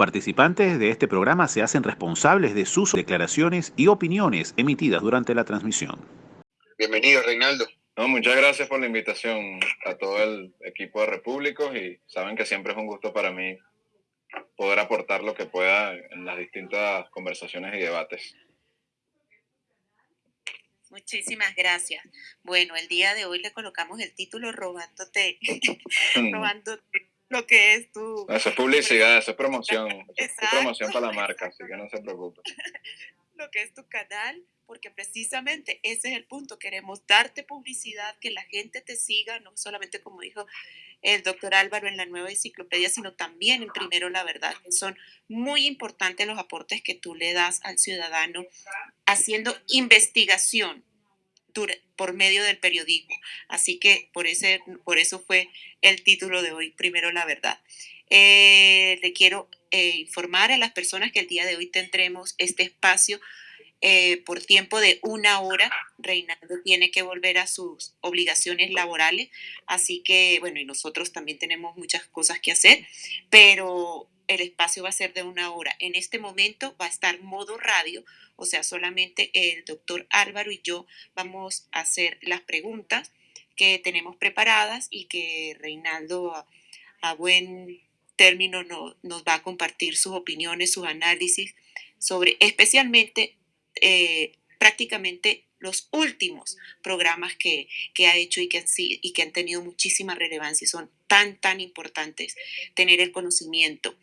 participantes de este programa se hacen responsables de sus declaraciones y opiniones emitidas durante la transmisión. Bienvenido, Reinaldo. No, muchas gracias por la invitación a todo el equipo de Repúblicos y saben que siempre es un gusto para mí poder aportar lo que pueda en las distintas conversaciones y debates. Muchísimas gracias. Bueno, el día de hoy le colocamos el título Robándote, robándote lo que es tu... Eso es publicidad, eso es promoción, es promoción para la marca, así que no se preocupe. lo que es tu canal, porque precisamente ese es el punto, queremos darte publicidad, que la gente te siga, no solamente como dijo el doctor Álvaro en la nueva enciclopedia, sino también en Primero la Verdad, que son muy importantes los aportes que tú le das al ciudadano haciendo investigación por medio del periodismo. Así que por, ese, por eso fue el título de hoy, Primero la Verdad. Eh, le quiero eh, informar a las personas que el día de hoy tendremos este espacio eh, por tiempo de una hora. Reinaldo tiene que volver a sus obligaciones laborales, así que bueno, y nosotros también tenemos muchas cosas que hacer, pero el espacio va a ser de una hora. En este momento va a estar modo radio, o sea, solamente el doctor Álvaro y yo vamos a hacer las preguntas que tenemos preparadas y que Reinaldo a, buen término nos va a compartir sus opiniones, sus análisis sobre especialmente eh, prácticamente los últimos programas que, ha hecho y que, y que han tenido muchísima relevancia y son tan, tan importantes tener el conocimiento.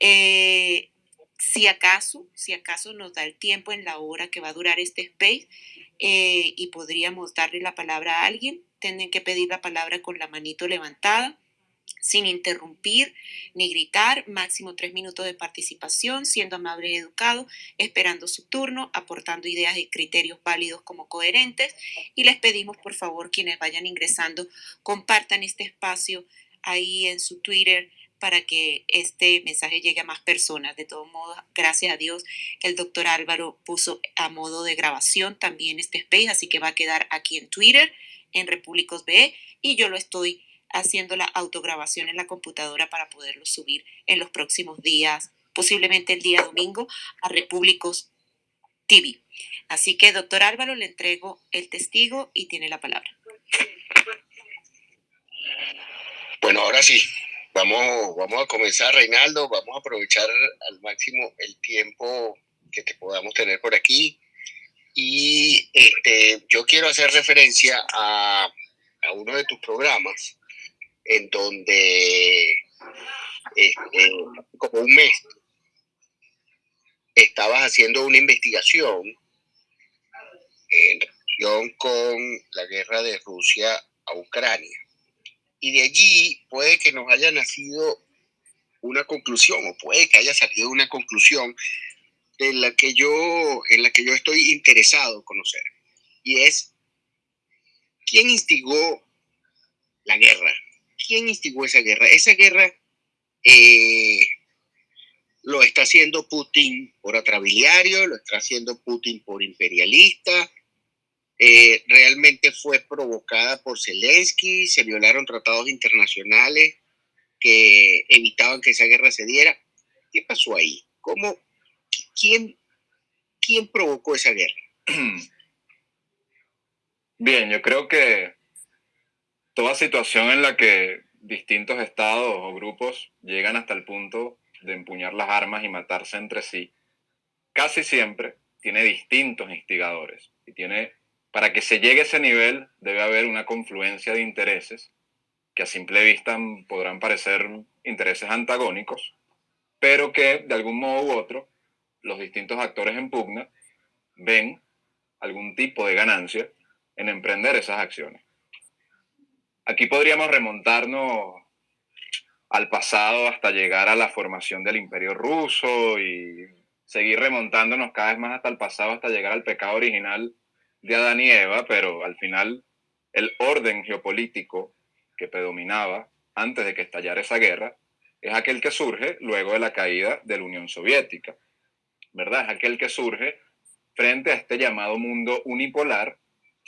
Eh, si acaso, si acaso nos da el tiempo en la hora que va a durar este space eh, y podríamos darle la palabra a alguien, tienen que pedir la palabra con la manito levantada sin interrumpir ni gritar, máximo tres minutos de participación, siendo amable y educado, esperando su turno, aportando ideas y criterios válidos como coherentes. Y les pedimos, por favor, quienes vayan ingresando, compartan este espacio ahí en su Twitter para que este mensaje llegue a más personas. De todos modos, gracias a Dios, el doctor Álvaro puso a modo de grabación también este space, así que va a quedar aquí en Twitter, en Repúblicos BE, y yo lo estoy haciendo la autograbación en la computadora para poderlo subir en los próximos días, posiblemente el día domingo, a Repúblicos TV. Así que, doctor Álvaro, le entrego el testigo y tiene la palabra. Bueno, ahora sí, vamos, vamos a comenzar, Reinaldo, vamos a aprovechar al máximo el tiempo que te podamos tener por aquí. Y este, yo quiero hacer referencia a, a uno de tus programas en donde este, como un mes estabas haciendo una investigación en relación con la guerra de Rusia a Ucrania. Y de allí puede que nos haya nacido una conclusión o puede que haya salido una conclusión en la que yo, en la que yo estoy interesado conocer. Y es, ¿quién instigó la guerra? ¿quién instigó esa guerra? Esa guerra eh, lo está haciendo Putin por atrabiliario, lo está haciendo Putin por imperialista. Eh, realmente fue provocada por Zelensky, se violaron tratados internacionales que evitaban que esa guerra se diera. ¿Qué pasó ahí? ¿Cómo, quién, quién provocó esa guerra? Bien, yo creo que toda situación en la que distintos estados o grupos llegan hasta el punto de empuñar las armas y matarse entre sí, casi siempre tiene distintos instigadores. Y tiene, para que se llegue a ese nivel debe haber una confluencia de intereses que a simple vista podrán parecer intereses antagónicos, pero que de algún modo u otro los distintos actores en pugna ven algún tipo de ganancia en emprender esas acciones. Aquí podríamos remontarnos al pasado hasta llegar a la formación del imperio ruso y seguir remontándonos cada vez más hasta el pasado hasta llegar al pecado original de Adán y Eva, pero al final el orden geopolítico que predominaba antes de que estallara esa guerra es aquel que surge luego de la caída de la Unión Soviética, ¿verdad? Es aquel que surge frente a este llamado mundo unipolar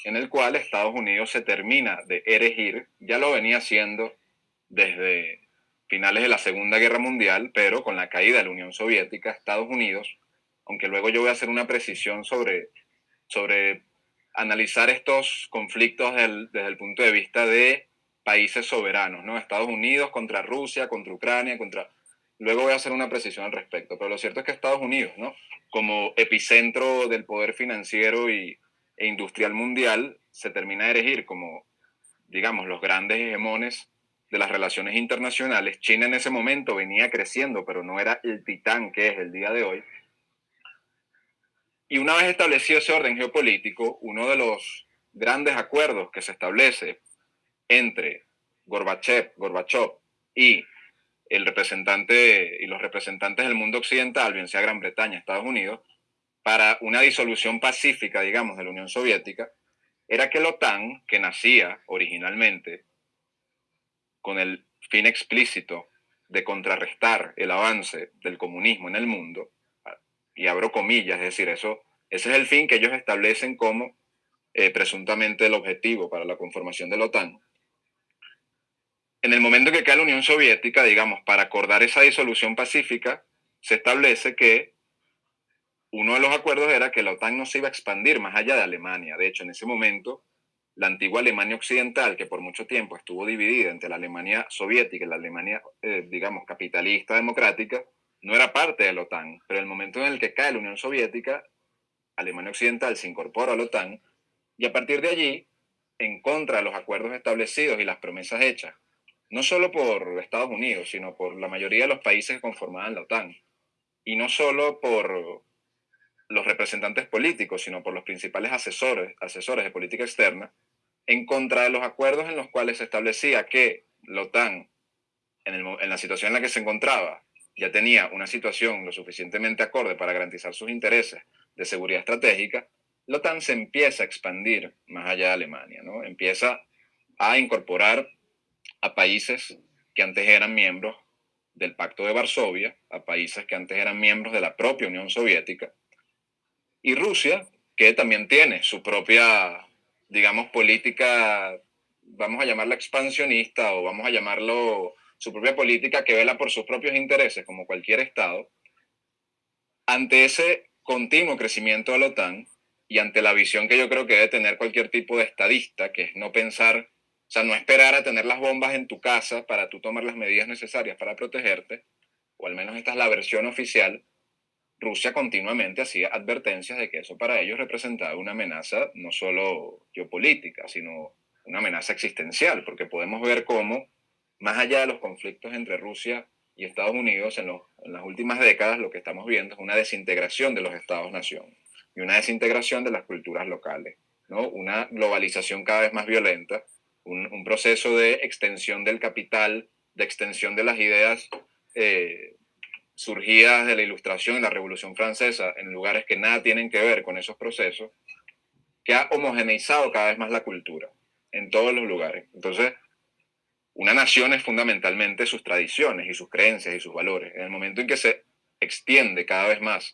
en el cual Estados Unidos se termina de erigir, ya lo venía haciendo desde finales de la Segunda Guerra Mundial, pero con la caída de la Unión Soviética, Estados Unidos, aunque luego yo voy a hacer una precisión sobre, sobre analizar estos conflictos desde el, punto de vista de países soberanos, ¿no? Estados Unidos contra Rusia, contra Ucrania, contra... Luego voy a hacer una precisión al respecto, pero lo cierto es que Estados Unidos, ¿no? Como epicentro del poder financiero y, e industrial mundial, se termina de erigir como, digamos, los grandes hegemones de las relaciones internacionales. China en ese momento venía creciendo, pero no era el titán que es el día de hoy. Y una vez establecido ese orden geopolítico, uno de los grandes acuerdos que se establece entre Gorbachev, Gorbachev y el representante y los representantes del mundo occidental, bien sea Gran Bretaña, Estados Unidos, para una disolución pacífica, digamos, de la Unión Soviética, era que la OTAN, que nacía originalmente con el fin explícito de contrarrestar el avance del comunismo en el mundo, y abro comillas, es decir, eso, ese es el fin que ellos establecen como eh, presuntamente el objetivo para la conformación de la OTAN. En el momento que cae la Unión Soviética, digamos, para acordar esa disolución pacífica, se establece que uno de los acuerdos era que la OTAN no se iba a expandir más allá de Alemania. De hecho, en ese momento, la antigua Alemania Occidental, que por mucho tiempo estuvo dividida entre la Alemania soviética y la Alemania, eh, digamos, capitalista democrática, no era parte de la OTAN, pero el momento en el que cae la Unión Soviética, Alemania Occidental se incorpora a la OTAN y a partir de allí, en contra de los acuerdos establecidos y las promesas hechas, no solo por Estados Unidos, sino por la mayoría de los países que conformaban la OTAN, y no solo por los representantes políticos, sino por los principales asesores, asesores de política externa, en contra de los acuerdos en los cuales se establecía que la OTAN, en, en la situación en la que se encontraba, ya tenía una situación lo suficientemente acorde para garantizar sus intereses de seguridad estratégica, la OTAN se empieza a expandir más allá de Alemania, ¿no? Empieza a incorporar a países que antes eran miembros del Pacto de Varsovia, a países que antes eran miembros de la propia Unión Soviética, y Rusia, que también tiene su propia, digamos, política, vamos a llamarla expansionista o vamos a llamarlo su propia política que vela por sus propios intereses, como cualquier Estado, ante ese continuo crecimiento de la OTAN y ante la visión que yo creo que debe tener cualquier tipo de estadista, que es no pensar, o sea, no esperar a tener las bombas en tu casa para tú tomar las medidas necesarias para protegerte, o al menos esta es la versión oficial, Rusia continuamente hacía advertencias de que eso para ellos representaba una amenaza no solo geopolítica, sino una amenaza existencial, porque podemos ver cómo más allá de los conflictos entre Rusia y Estados Unidos, en, las últimas décadas lo que estamos viendo es una desintegración de los Estados-nación y una desintegración de las culturas locales, ¿no? una globalización cada vez más violenta, un, proceso de extensión del capital, de extensión de las ideas eh, surgidas de la Ilustración y la Revolución Francesa en lugares que nada tienen que ver con esos procesos, que ha homogeneizado cada vez más la cultura en todos los lugares. Entonces, una nación es fundamentalmente sus tradiciones y sus creencias y sus valores. En el momento en que se extiende cada vez más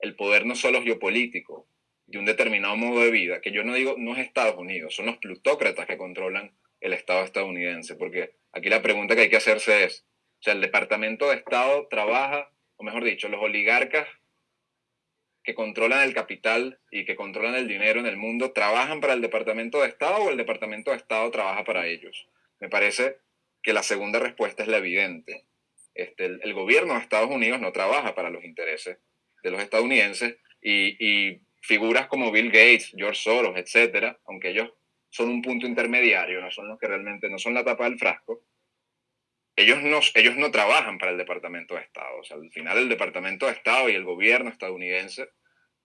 el poder no solo geopolítico de un determinado modo de vida, que yo no digo no es Estados Unidos, son los plutócratas que controlan el Estado estadounidense, porque aquí la pregunta que hay que hacerse es, o sea, el Departamento de Estado trabaja, o mejor dicho, los oligarcas que controlan el capital y que controlan el dinero en el mundo, ¿trabajan para el Departamento de Estado o el Departamento de Estado trabaja para ellos? Me parece que la segunda respuesta es la evidente. Este, el, gobierno de Estados Unidos no trabaja para los intereses de los estadounidenses y, figuras como Bill Gates, George Soros, etcétera, aunque ellos son un punto intermediario, no son los que realmente no son la tapa del frasco, ellos no, ellos no trabajan para el Departamento de Estado. Al final el Departamento de Estado y el gobierno estadounidense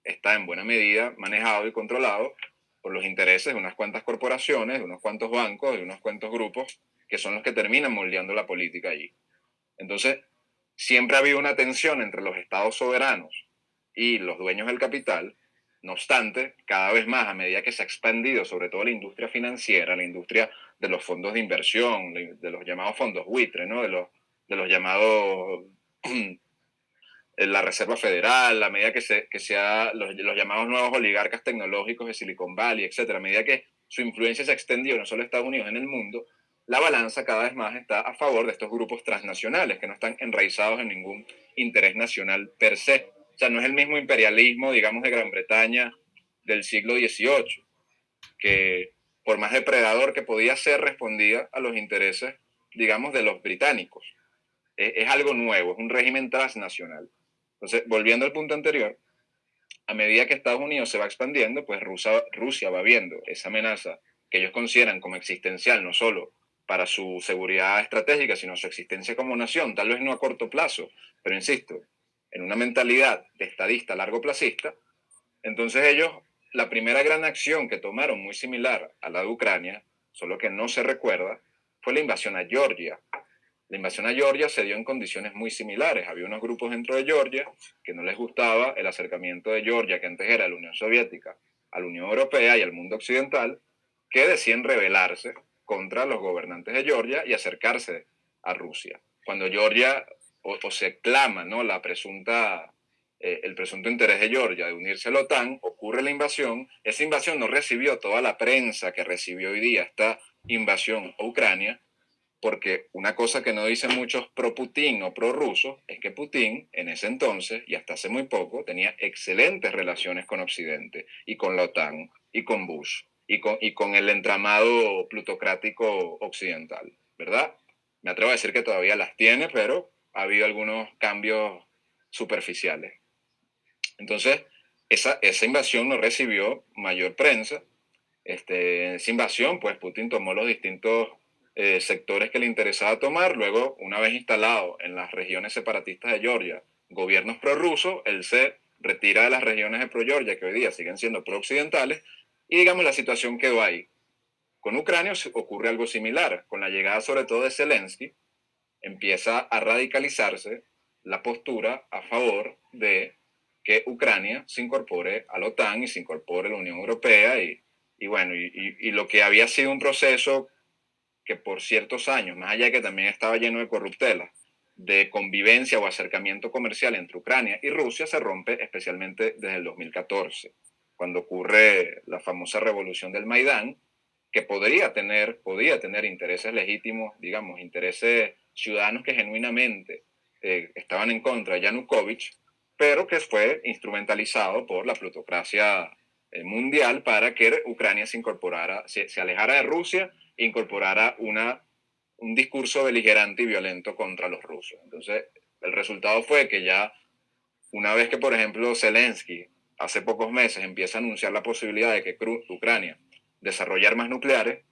está en buena medida manejado y controlado por los intereses de unas cuantas corporaciones, de unos cuantos bancos, de unos cuantos grupos, que son los que terminan moldeando la política allí. Entonces, siempre ha habido una tensión entre los estados soberanos y los dueños del capital. No obstante, cada vez más, a medida que se ha expandido, sobre todo la industria financiera, la industria de los fondos de inversión, de los llamados fondos buitre, ¿no? de, los, de los llamados la Reserva Federal, la medida que, se, que sea los, los, llamados nuevos oligarcas tecnológicos de Silicon Valley, etcétera, a medida que su influencia se ha extendido no solo en Estados Unidos, en el mundo, la balanza cada vez más está a favor de estos grupos transnacionales que no están enraizados en ningún interés nacional per se. O sea, no es el mismo imperialismo, digamos, de Gran Bretaña del siglo XVIII, que por más depredador que podía ser, respondía a los intereses, digamos, de los británicos. Es, es algo nuevo, es un régimen transnacional. Entonces, volviendo al punto anterior, a medida que Estados Unidos se va expandiendo, pues Rusia, Rusia va viendo esa amenaza que ellos consideran como existencial, no solo para su seguridad estratégica, sino su existencia como nación, tal vez no a corto plazo, pero insisto, en una mentalidad de estadista largo plazista, entonces ellos, la primera gran acción que tomaron, muy similar a la de Ucrania, solo que no se recuerda, fue la invasión a Georgia. La invasión a Georgia se dio en condiciones muy similares. Había unos grupos dentro de Georgia que no les gustaba el acercamiento de Georgia, que antes era la Unión Soviética, a la Unión Europea y al mundo occidental, que decían rebelarse contra los gobernantes de Georgia y acercarse a Rusia. Cuando Georgia o, se clama ¿no? la presunta, eh, el presunto interés de Georgia de unirse a la OTAN, ocurre la invasión. Esa invasión no recibió toda la prensa que recibió hoy día esta invasión a Ucrania, porque una cosa que no dicen muchos pro-Putin o pro-rusos es que Putin en ese entonces y hasta hace muy poco tenía excelentes relaciones con Occidente y con la OTAN y con Bush y con, el entramado plutocrático occidental, ¿verdad? Me atrevo a decir que todavía las tiene, pero ha habido algunos cambios superficiales. Entonces, esa, esa invasión no recibió mayor prensa. Este, esa invasión, pues Putin tomó los distintos eh, sectores que le interesaba tomar. Luego, una vez instalado en las regiones separatistas de Georgia gobiernos prorrusos, él se retira de las regiones de pro-Georgia, que hoy día siguen siendo pro-occidentales, y digamos, la situación quedó ahí. Con Ucrania ocurre algo similar. Con la llegada sobre todo de Zelensky, empieza a radicalizarse la postura a favor de que Ucrania se incorpore a la OTAN y se incorpore a la Unión Europea. Y, y bueno, y, y, lo que había sido un proceso que por ciertos años, más allá de que también estaba lleno de corruptelas, de convivencia o acercamiento comercial entre Ucrania y Rusia, se rompe especialmente desde el 2014 cuando ocurre la famosa revolución del Maidán, que podría tener, podía tener intereses legítimos, digamos, intereses ciudadanos que genuinamente eh, estaban en contra de Yanukovych, pero que fue instrumentalizado por la plutocracia mundial para que Ucrania se incorporara, se, se alejara de Rusia e incorporara una, un discurso beligerante y violento contra los rusos. Entonces, el resultado fue que ya una vez que, por ejemplo, Zelensky hace pocos meses empieza a anunciar la posibilidad de que Ucrania desarrolle armas nucleares,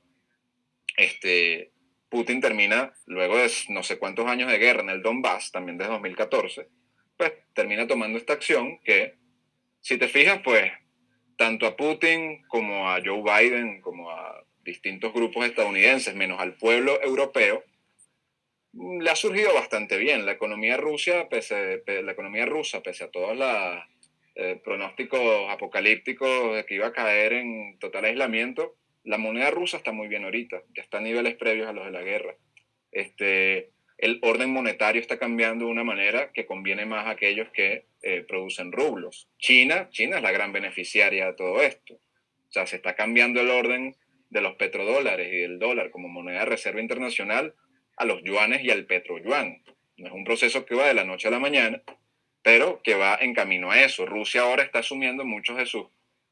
este, Putin termina, luego de no sé cuántos años de guerra en el Donbass, también desde 2014, pues termina tomando esta acción que, si te fijas, pues tanto a Putin como a Joe Biden, como a distintos grupos estadounidenses, menos al pueblo europeo, le ha surgido bastante bien. La economía, Rusia, pese, la economía rusa, pese a todas las eh, pronósticos apocalípticos de que iba a caer en total aislamiento, la moneda rusa está muy bien ahorita, ya está a niveles previos a los de la guerra. Este, el orden monetario está cambiando de una manera que conviene más a aquellos que eh, producen rublos. China, China es la gran beneficiaria de todo esto. O sea, se está cambiando el orden de los petrodólares y del dólar como moneda de reserva internacional a los yuanes y al petroyuan. No es un proceso que va de la noche a la mañana, pero que va en camino a eso. Rusia ahora está asumiendo muchas de sus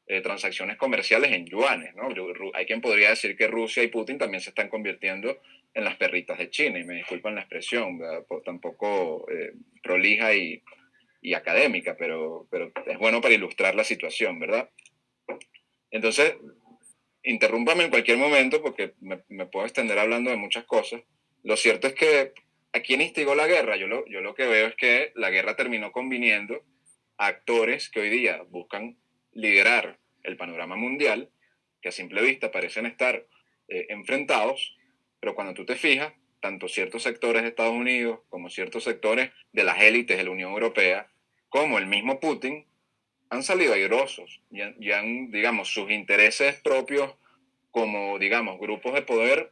eh, transacciones comerciales en yuanes. ¿no? Hay quien podría decir que Rusia y Putin también se están convirtiendo en las perritas de China, y me disculpan la expresión, tampoco eh, prolija y, y, académica, pero, pero es bueno para ilustrar la situación, ¿verdad? Entonces, interrúmpame en cualquier momento porque me, puedo extender hablando de muchas cosas. Lo cierto es que ¿A quién instigó la guerra? Yo lo, yo lo que veo es que la guerra terminó conviniendo a actores que hoy día buscan liderar el panorama mundial, que a simple vista parecen estar eh, enfrentados, pero cuando tú te fijas, tanto ciertos sectores de Estados Unidos como ciertos sectores de las élites de la Unión Europea, como el mismo Putin, han salido airosos y han, digamos, sus intereses propios como, digamos, grupos de poder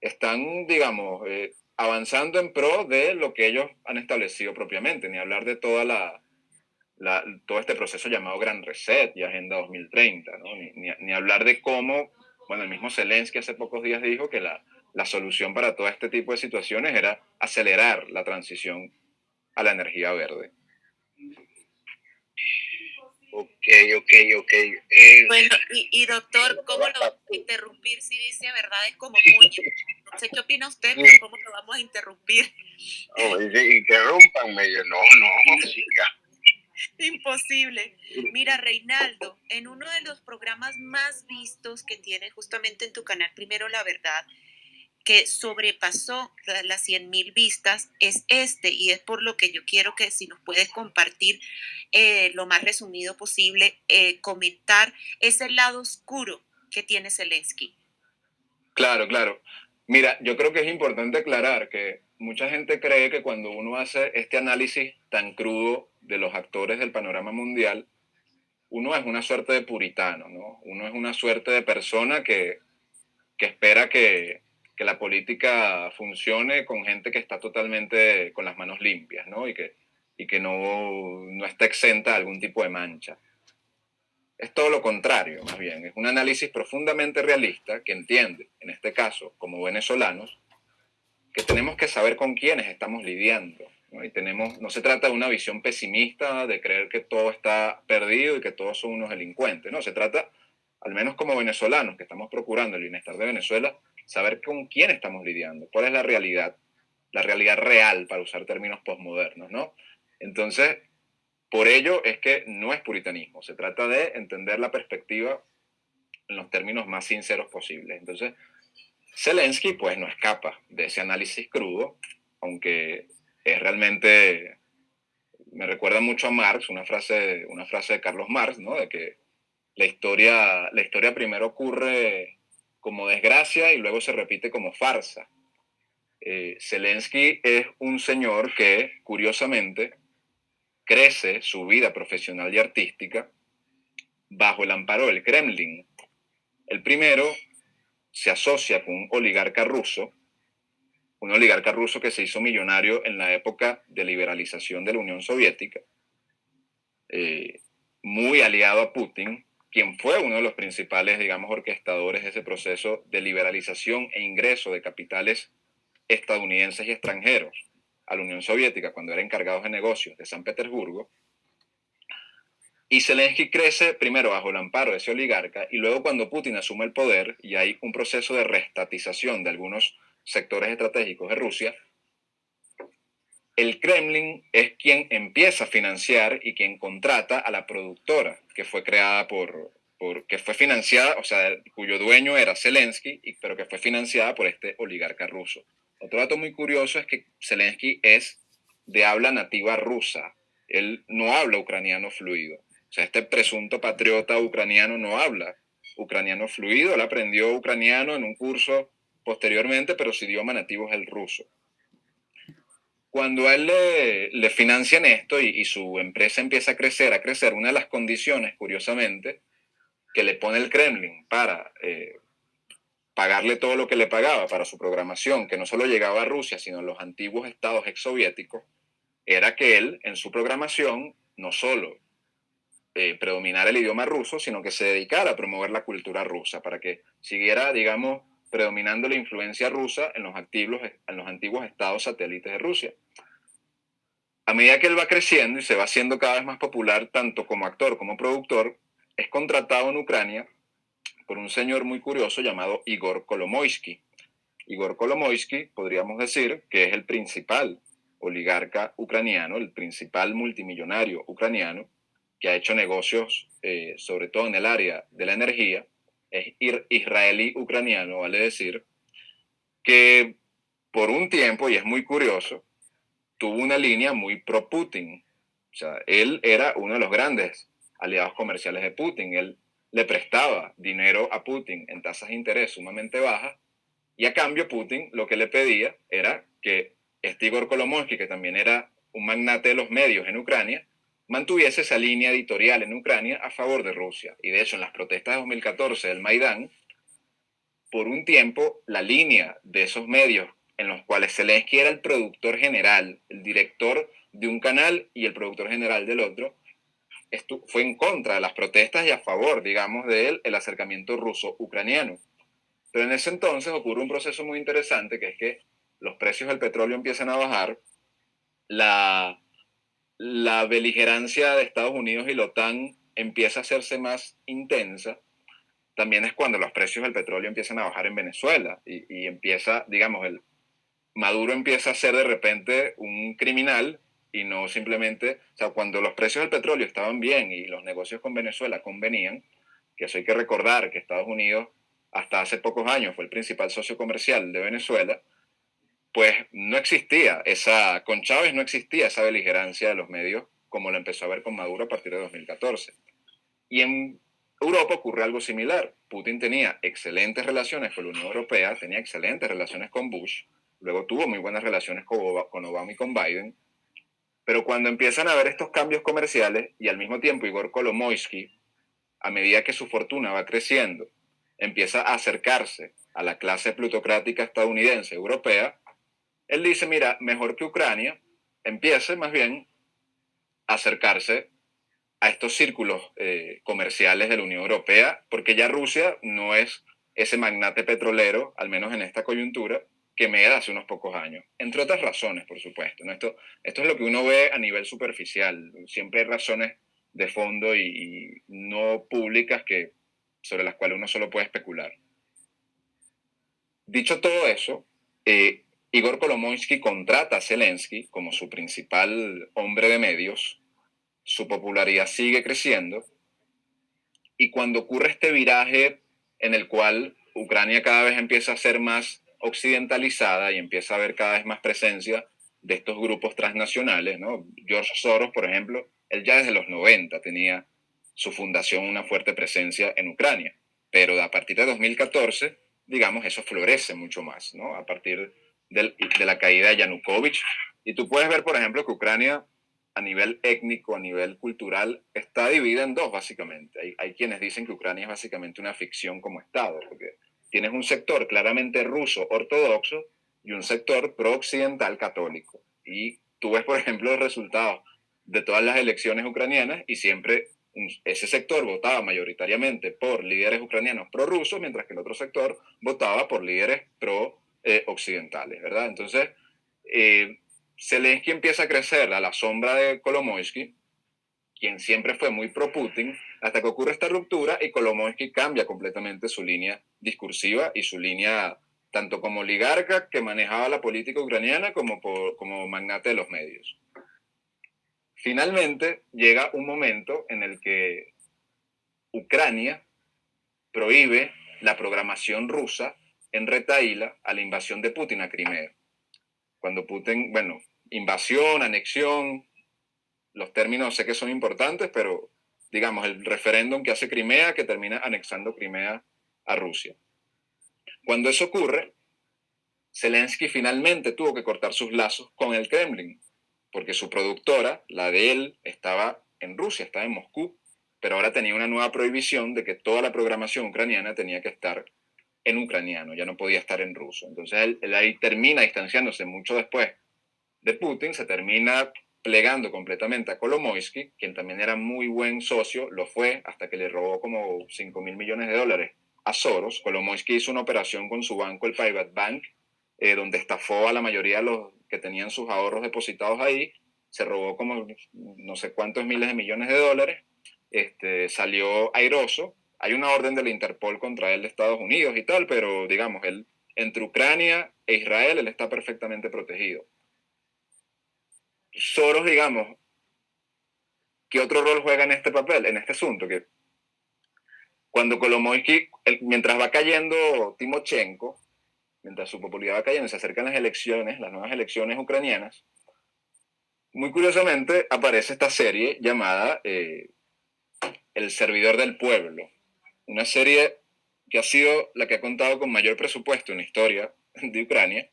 están, digamos, eh, avanzando en pro de lo que ellos han establecido propiamente, ni hablar de toda la, todo este proceso llamado Gran Reset y Agenda 2030, ¿no? ni, ni, hablar de cómo, bueno, el mismo Zelensky hace pocos días dijo que la, la solución para todo este tipo de situaciones era acelerar la transición a la energía verde. Ok, ok, ok. Eh, bueno, y, doctor, ¿cómo lo vamos a interrumpir si dice verdades como puño? No sé qué opina usted, pero ¿cómo lo vamos a interrumpir? Oh, interrumpanme, yo no, no, siga. Imposible. Mira, Reinaldo, en uno de los programas más vistos que tiene justamente en tu canal, Primero la Verdad, que sobrepasó las 100 mil vistas es este y es por lo que yo quiero que si nos puedes compartir eh, lo más resumido posible, eh, comentar ese lado oscuro que tiene Zelensky. Claro, claro. Mira, yo creo que es importante aclarar que mucha gente cree que cuando uno hace este análisis tan crudo de los actores del panorama mundial, uno es una suerte de puritano, ¿no? Uno es una suerte de persona que, que espera que, que la política funcione con gente que está totalmente con las manos limpias, ¿no? Y que, y que no, no está exenta de algún tipo de mancha. Es todo lo contrario, más bien. Es un análisis profundamente realista que entiende, en este caso, como venezolanos, que tenemos que saber con quiénes estamos lidiando. ¿no? Y tenemos, no se trata de una visión pesimista de creer que todo está perdido y que todos son unos delincuentes. No, se trata, al menos como venezolanos que estamos procurando el bienestar de Venezuela, saber con quién estamos lidiando, cuál es la realidad, la realidad real, para usar términos postmodernos, ¿no? Entonces, por ello es que no es puritanismo, se trata de entender la perspectiva en los términos más sinceros posibles. Entonces, Zelensky pues no escapa de ese análisis crudo, aunque es realmente, me recuerda mucho a Marx, una frase, una frase de Carlos Marx, ¿no? De que la historia, la historia primero ocurre como desgracia y luego se repite como farsa. Eh, Zelensky es un señor que, curiosamente, crece su vida profesional y artística bajo el amparo del Kremlin. El primero se asocia con un oligarca ruso, un oligarca ruso que se hizo millonario en la época de liberalización de la Unión Soviética, eh, muy aliado a Putin, quien fue uno de los principales, digamos, orquestadores de ese proceso de liberalización e ingreso de capitales estadounidenses y extranjeros a la Unión Soviética cuando era encargado de negocios de San Petersburgo. Y Zelensky crece primero bajo el amparo de ese oligarca y luego cuando Putin asume el poder y hay un proceso de restatización de algunos sectores estratégicos de Rusia, el Kremlin es quien empieza a financiar y quien contrata a la productora que fue creada por, que fue financiada, o sea, cuyo dueño era Zelensky, pero que fue financiada por este oligarca ruso. Otro dato muy curioso es que Zelensky es de habla nativa rusa. Él no habla ucraniano fluido. O sea, este presunto patriota ucraniano no habla ucraniano fluido. Él aprendió ucraniano en un curso posteriormente, pero su idioma nativo es el ruso. Cuando a él le, financian esto y, su empresa empieza a crecer, a crecer, una de las condiciones, curiosamente, que le pone el Kremlin para eh, pagarle todo lo que le pagaba para su programación, que no solo llegaba a Rusia, sino a los antiguos estados exsoviéticos, era que él, en su programación, no solo eh, predominara el idioma ruso, sino que se dedicara a promover la cultura rusa, para que siguiera, digamos, predominando la influencia rusa en los, activos, en los antiguos estados satélites de Rusia. A medida que él va creciendo y se va haciendo cada vez más popular, tanto como actor como productor, es contratado en Ucrania por un señor muy curioso llamado Igor Kolomoisky. Igor Kolomoisky, podríamos decir, que es el principal oligarca ucraniano, el principal multimillonario ucraniano, que ha hecho negocios, eh, sobre todo en el área de la energía, es israelí-ucraniano, vale decir, que por un tiempo, y es muy curioso, tuvo una línea muy pro-Putin. O sea, él era uno de los grandes aliados comerciales de Putin. Él le prestaba dinero a Putin en tasas de interés sumamente bajas y a cambio Putin lo que le pedía era que este Igor Kolomoisky, que también era un magnate de los medios en Ucrania, mantuviese esa línea editorial en Ucrania a favor de Rusia. Y de hecho, en las protestas de 2014 del Maidán, por un tiempo, la línea de esos medios en los cuales Zelensky era el productor general, el director de un canal y el productor general del otro, fue en contra de las protestas y a favor, digamos, de él, el acercamiento ruso-ucraniano. Pero en ese entonces ocurre un proceso muy interesante, que es que los precios del petróleo empiezan a bajar, la, la beligerancia de Estados Unidos y la OTAN empieza a hacerse más intensa, también es cuando los precios del petróleo empiezan a bajar en Venezuela y, empieza, digamos, el Maduro empieza a ser de repente un criminal y no simplemente, o sea, cuando los precios del petróleo estaban bien y los negocios con Venezuela convenían, que eso hay que recordar que Estados Unidos hasta hace pocos años fue el principal socio comercial de Venezuela, pues no existía esa, con Chávez no existía esa beligerancia de los medios como lo empezó a ver con Maduro a partir de 2014. Y en Europa ocurre algo similar. Putin tenía excelentes relaciones con la Unión Europea, tenía excelentes relaciones con Bush, luego tuvo muy buenas relaciones con Obama y con Biden, pero cuando empiezan a ver estos cambios comerciales y al mismo tiempo Igor Kolomoisky, a medida que su fortuna va creciendo, empieza a acercarse a la clase plutocrática estadounidense, europea, él dice, mira, mejor que Ucrania empiece más bien a acercarse a estos círculos eh, comerciales de la Unión Europea, porque ya Rusia no es ese magnate petrolero, al menos en esta coyuntura, que me da hace unos pocos años. Entre otras razones, por supuesto. ¿no? Esto, esto es lo que uno ve a nivel superficial. Siempre hay razones de fondo y, y no públicas que, sobre las cuales uno solo puede especular. Dicho todo eso, eh, Igor Kolomoisky contrata a Zelensky como su principal hombre de medios, su popularidad sigue creciendo y cuando ocurre este viraje en el cual Ucrania cada vez empieza a ser más occidentalizada y empieza a haber cada vez más presencia de estos grupos transnacionales, ¿no? George Soros, por ejemplo, él ya desde los 90 tenía su fundación una fuerte presencia en Ucrania, pero a partir de 2014, digamos, eso florece mucho más, ¿no? A partir de, la caída de Yanukovych. Y tú puedes ver, por ejemplo, que Ucrania a nivel étnico, a nivel cultural, está dividida en dos, básicamente. Hay, hay quienes dicen que Ucrania es básicamente una ficción como Estado, porque tienes un sector claramente ruso ortodoxo y un sector pro-occidental católico. Y tú ves, por ejemplo, los resultados de todas las elecciones ucranianas y siempre ese sector votaba mayoritariamente por líderes ucranianos pro-rusos, mientras que el otro sector votaba por líderes pro-occidentales, ¿verdad? Entonces, eh, Zelensky empieza a crecer a la sombra de Kolomoisky, quien siempre fue muy pro-Putin, hasta que ocurre esta ruptura y Kolomoisky cambia completamente su línea discursiva y su línea tanto como oligarca que manejaba la política ucraniana como como magnate de los medios. Finalmente llega un momento en el que Ucrania prohíbe la programación rusa en retaíla a la invasión de Putin a Crimea. Cuando Putin, bueno, invasión, anexión, los términos sé que son importantes, pero digamos, el referéndum que hace Crimea, que termina anexando Crimea a Rusia. Cuando eso ocurre, Zelensky finalmente tuvo que cortar sus lazos con el Kremlin, porque su productora, la de él, estaba en Rusia, estaba en Moscú, pero ahora tenía una nueva prohibición de que toda la programación ucraniana tenía que estar en ucraniano, ya no podía estar en ruso. Entonces él, él ahí termina distanciándose mucho después de Putin, se termina plegando completamente a Kolomoisky, quien también era muy buen socio, lo fue hasta que le robó como 5 mil millones de dólares a Soros. Kolomoisky hizo una operación con su banco, el Private Bank, eh, donde estafó a la mayoría de los que tenían sus ahorros depositados ahí, se robó como no sé cuántos miles de millones de dólares, este, salió airoso. Hay una orden de la Interpol contra él de Estados Unidos y tal, pero digamos, él, entre Ucrania e Israel, él está perfectamente protegido. Soros, digamos, ¿qué otro rol juega en este papel, en este asunto? Que cuando Kolomoisky, mientras va cayendo Timochenko, mientras su popularidad va cayendo, se acercan las elecciones, las nuevas elecciones ucranianas, muy curiosamente aparece esta serie llamada eh, El Servidor del Pueblo, una serie que ha sido la que ha contado con mayor presupuesto en la historia de Ucrania,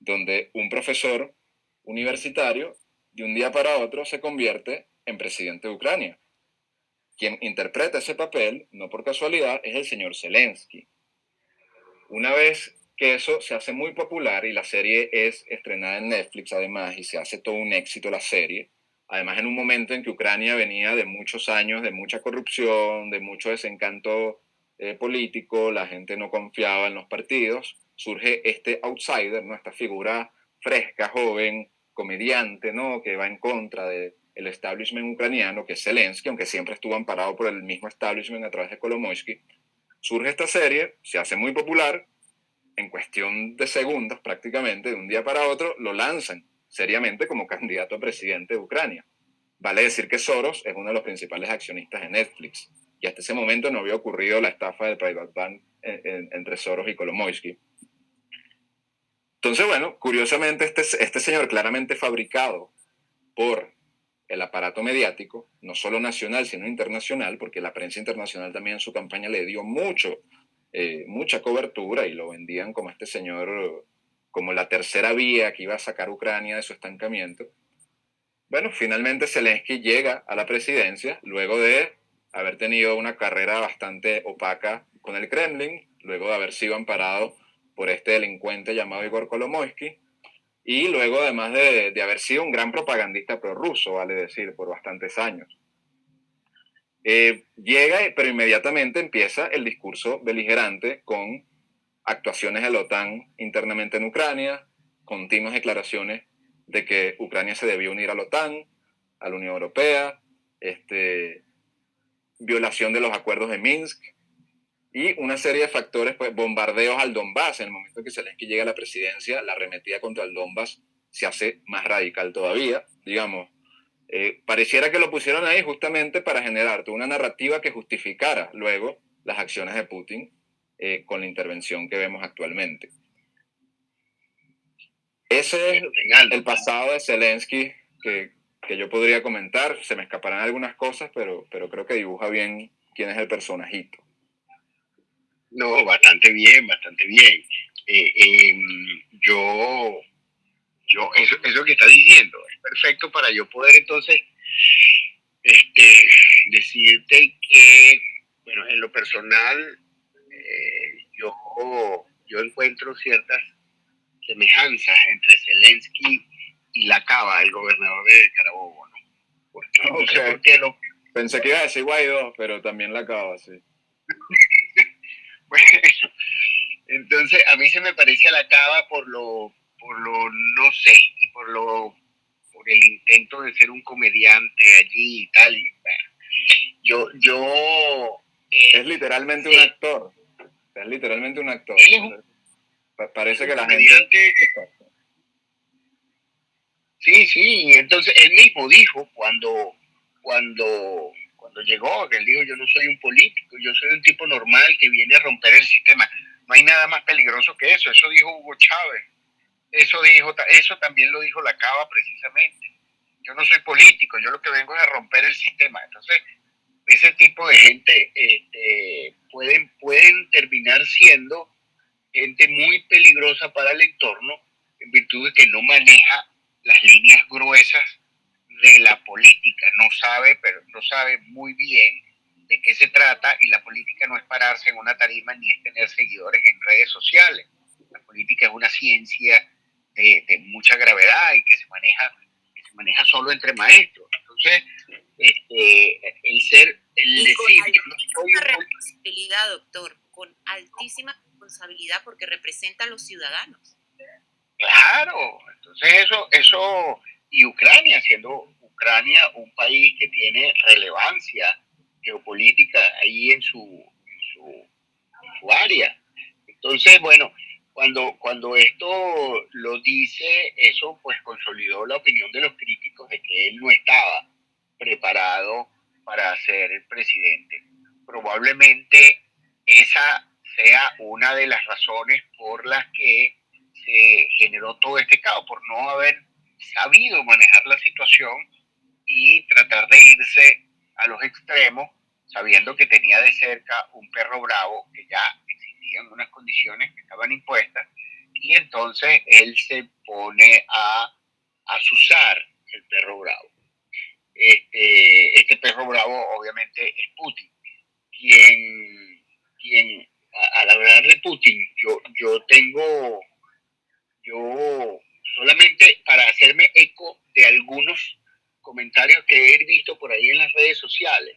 donde un profesor universitario de un día para otro se convierte en presidente de Ucrania. Quien interpreta ese papel, no por casualidad, es el señor Zelensky. Una vez que eso se hace muy popular y la serie es estrenada en Netflix además y se hace todo un éxito la serie, además en un momento en que Ucrania venía de muchos años de mucha corrupción, de mucho desencanto eh, político, la gente no confiaba en los partidos, surge este outsider, ¿no? esta figura fresca, joven, comediante, ¿no? que va en contra del el establishment ucraniano, que es Zelensky, aunque siempre estuvo amparado por el mismo establishment a través de Kolomoisky. Surge esta serie, se hace muy popular, en cuestión de segundos prácticamente, de un día para otro, lo lanzan seriamente como candidato a presidente de Ucrania. Vale decir que Soros es uno de los principales accionistas de Netflix y hasta ese momento no había ocurrido la estafa del Private Bank entre Soros y Kolomoisky. Entonces, bueno, curiosamente este, este señor claramente fabricado por el aparato mediático, no solo nacional, sino internacional, porque la prensa internacional también en su campaña le dio mucho, eh, mucha cobertura y lo vendían como este señor, como la tercera vía que iba a sacar Ucrania de su estancamiento. Bueno, finalmente Zelensky llega a la presidencia luego de haber tenido una carrera bastante opaca con el Kremlin, luego de haber sido amparado por este delincuente llamado Igor Kolomoisky, y luego además de, de haber sido un gran propagandista prorruso, vale decir, por bastantes años. Eh, llega, pero inmediatamente empieza el discurso beligerante con actuaciones de la OTAN internamente en Ucrania, continuas declaraciones de que Ucrania se debía unir a la OTAN, a la Unión Europea, este, violación de los acuerdos de Minsk, y una serie de factores, pues bombardeos al Donbass. En el momento que Zelensky llega a la presidencia, la arremetida contra el Donbass se hace más radical todavía, digamos. Eh, pareciera que lo pusieron ahí justamente para generar una narrativa que justificara luego las acciones de Putin eh, con la intervención que vemos actualmente. Ese es el pasado de Zelensky que, que yo podría comentar. Se me escaparán algunas cosas, pero, pero creo que dibuja bien quién es el personajito. No, bastante bien, bastante bien. Eh, em, yo, yo, eso, eso que está diciendo es perfecto para yo poder entonces este, decirte que, bueno, en lo personal, yo, yo encuentro ciertas semejanzas entre Zelensky y la Cava, el gobernador de Carabobo, ¿no? Porque, lo... Pensé que iba a decir Guaidó, pero también la Cava, sí. entonces a mí se me parecía la cava por lo, por lo no sé, y por lo por el intento de ser un comediante allí y tal. Y, yo, yo eh, es literalmente un actor. Es literalmente un actor. Parece que la gente. Sí, sí, entonces él mismo dijo cuando, cuando cuando llegó, que él dijo, yo no soy un político, yo soy un tipo normal que viene a romper el sistema. No hay nada más peligroso que eso, eso dijo Hugo Chávez, eso, dijo, eso también lo dijo la Cava precisamente. Yo no soy político, yo lo que vengo es a romper el sistema. Entonces, ese tipo de gente este, pueden, pueden terminar siendo gente muy peligrosa para el entorno en virtud de que no maneja las líneas gruesas de la política, no sabe, pero no sabe muy bien de qué se trata y la política no es pararse en una tarima ni es tener seguidores en redes sociales. La política es una ciencia de, mucha gravedad y que se maneja que se maneja solo entre maestros. Entonces, este, el ser, el y decir, con responsabilidad, doctor, con altísima responsabilidad porque representa a los ciudadanos. Claro, entonces eso, eso y Ucrania, siendo Ucrania un país que tiene relevancia geopolítica ahí en su, su, área. Entonces, bueno, cuando, cuando esto lo dice, eso pues consolidó la opinión de los críticos de que él no estaba preparado para ser el presidente. Probablemente esa sea una de las razones por las que se generó todo este caos, por no haber sabido manejar la situación y tratar de irse a los extremos, sabiendo que tenía de cerca un perro bravo, que ya existían unas condiciones que estaban impuestas, y entonces él se pone a asusar el perro bravo. Este, este perro bravo obviamente es Putin, quien, quien al hablar de Putin, yo, yo tengo, yo solamente para hacerme eco de algunos comentarios que he visto por ahí en las redes sociales.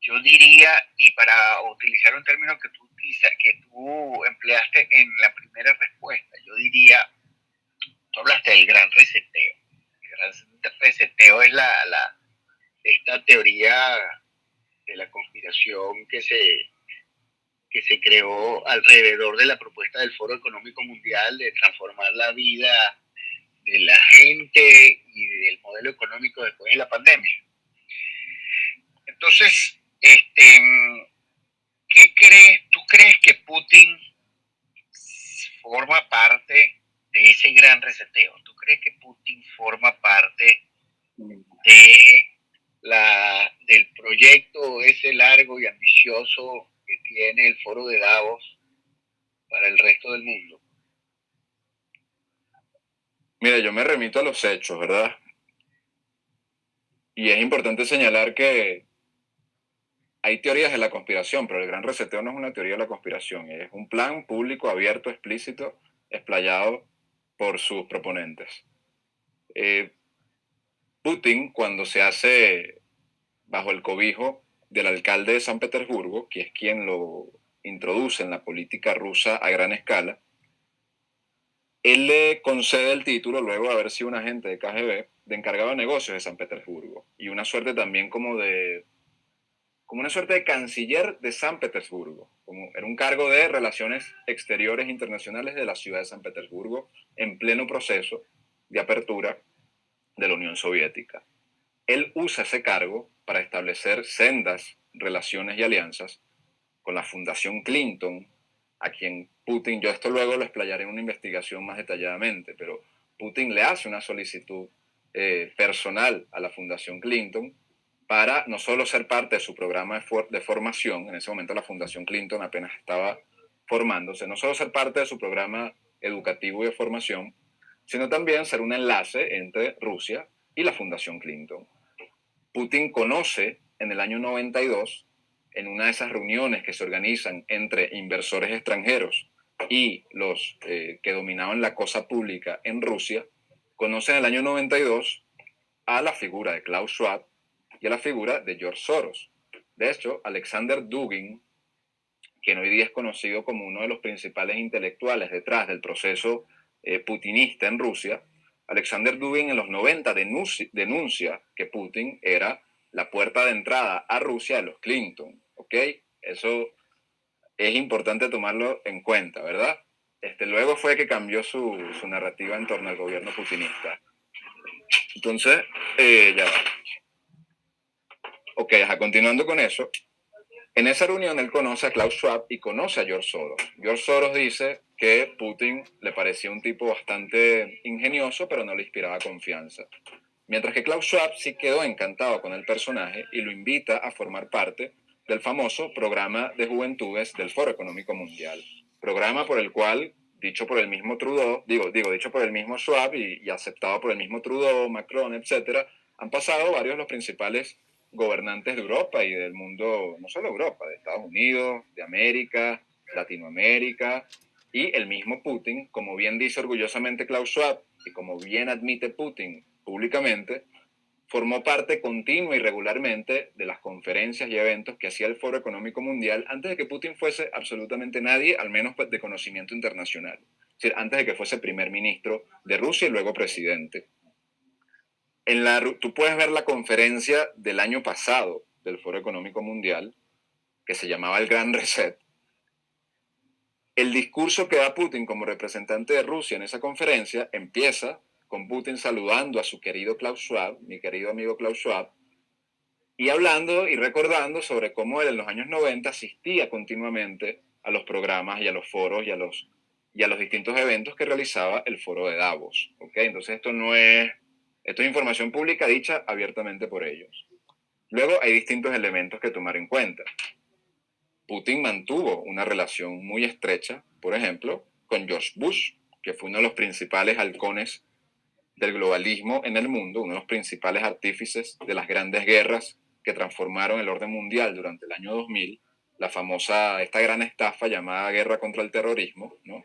yo diría, y para utilizar un término que tú, que tú empleaste en la primera respuesta, yo diría, tú hablaste del gran reseteo. Reseteo es la, la esta teoría de la conspiración que se, que se creó alrededor de la propuesta del Foro Económico Mundial de transformar la vida de la gente y del modelo económico después de la pandemia. Entonces, este, ¿qué crees? ¿Tú crees que Putin forma parte de ese gran reseteo? ¿Tú crees que Putin forma parte de la, del proyecto ese largo y ambicioso que tiene el foro de Davos para el resto del mundo? Mira, yo me remito a los hechos, ¿verdad? Y es importante señalar que hay teorías de la conspiración, pero el gran reseteo no es una teoría de la conspiración, es un plan público, abierto, explícito, explayado por sus proponentes. Eh, Putin, cuando se hace bajo el cobijo del alcalde de San Petersburgo, que es quien lo introduce en la política rusa a gran escala, él le concede el título, luego de haber sido un agente de KGB, de encargado de negocios de San Petersburgo, y una suerte también como de como una suerte de canciller de San Petersburgo, como era un cargo de relaciones exteriores internacionales de la ciudad de San Petersburgo en pleno proceso de apertura de la Unión Soviética. Él usa ese cargo para establecer sendas relaciones y alianzas con la Fundación Clinton, a quien Putin, yo esto luego lo explayaré en una investigación más detalladamente, pero Putin le hace una solicitud eh, personal a la Fundación Clinton para no solo ser parte de su programa de, formación, en ese momento la Fundación Clinton apenas estaba formándose, no solo ser parte de su programa educativo y de formación, sino también ser un enlace entre Rusia y la Fundación Clinton. Putin conoce en el año 92, en una de esas reuniones que se organizan entre inversores extranjeros y los eh, que dominaban la cosa pública en Rusia, conoce en el año 92 a la figura de Klaus Schwab, y a la figura de George Soros. De hecho, Alexander Dugin, quien hoy día es conocido como uno de los principales intelectuales detrás del proceso eh, putinista en Rusia, Alexander Dugin en los 90 denuncia, que Putin era la puerta de entrada a Rusia de los Clinton. ¿Ok? Eso es importante tomarlo en cuenta, ¿verdad? Este, luego fue que cambió su, su narrativa en torno al gobierno putinista. Entonces, eh, ya va. Ok, continuando con eso, en esa reunión él conoce a Klaus Schwab y conoce a George Soros. George Soros dice que Putin le parecía un tipo bastante ingenioso, pero no le inspiraba confianza. Mientras que Klaus Schwab sí quedó encantado con el personaje y lo invita a formar parte del famoso programa de juventudes del Foro Económico Mundial. Programa por el cual, dicho por el mismo Trudeau, digo, digo dicho por el mismo Schwab y, y aceptado por el mismo Trudeau, Macron, etcétera, han pasado varios de los principales gobernantes de Europa y del mundo, no solo Europa, de Estados Unidos, de América, Latinoamérica, y el mismo Putin, como bien dice orgullosamente Klaus Schwab, y como bien admite Putin públicamente, formó parte continua y regularmente de las conferencias y eventos que hacía el Foro Económico Mundial antes de que Putin fuese absolutamente nadie, al menos pues, de conocimiento internacional. Es decir, antes de que fuese primer ministro de Rusia y luego presidente en la, tú puedes ver la conferencia del año pasado del Foro Económico Mundial, que se llamaba el Gran Reset. El discurso que da Putin como representante de Rusia en esa conferencia empieza con Putin saludando a su querido Klaus Schwab, mi querido amigo Klaus Schwab, y hablando y recordando sobre cómo él en los años 90 asistía continuamente a los programas y a los foros y a los, y a los distintos eventos que realizaba el foro de Davos. ¿okay? Entonces esto no es esto es información pública dicha abiertamente por ellos. Luego hay distintos elementos que tomar en cuenta. Putin mantuvo una relación muy estrecha, por ejemplo, con George Bush, que fue uno de los principales halcones del globalismo en el mundo, uno de los principales artífices de las grandes guerras que transformaron el orden mundial durante el año 2000, la famosa, esta gran estafa llamada guerra contra el terrorismo, ¿no?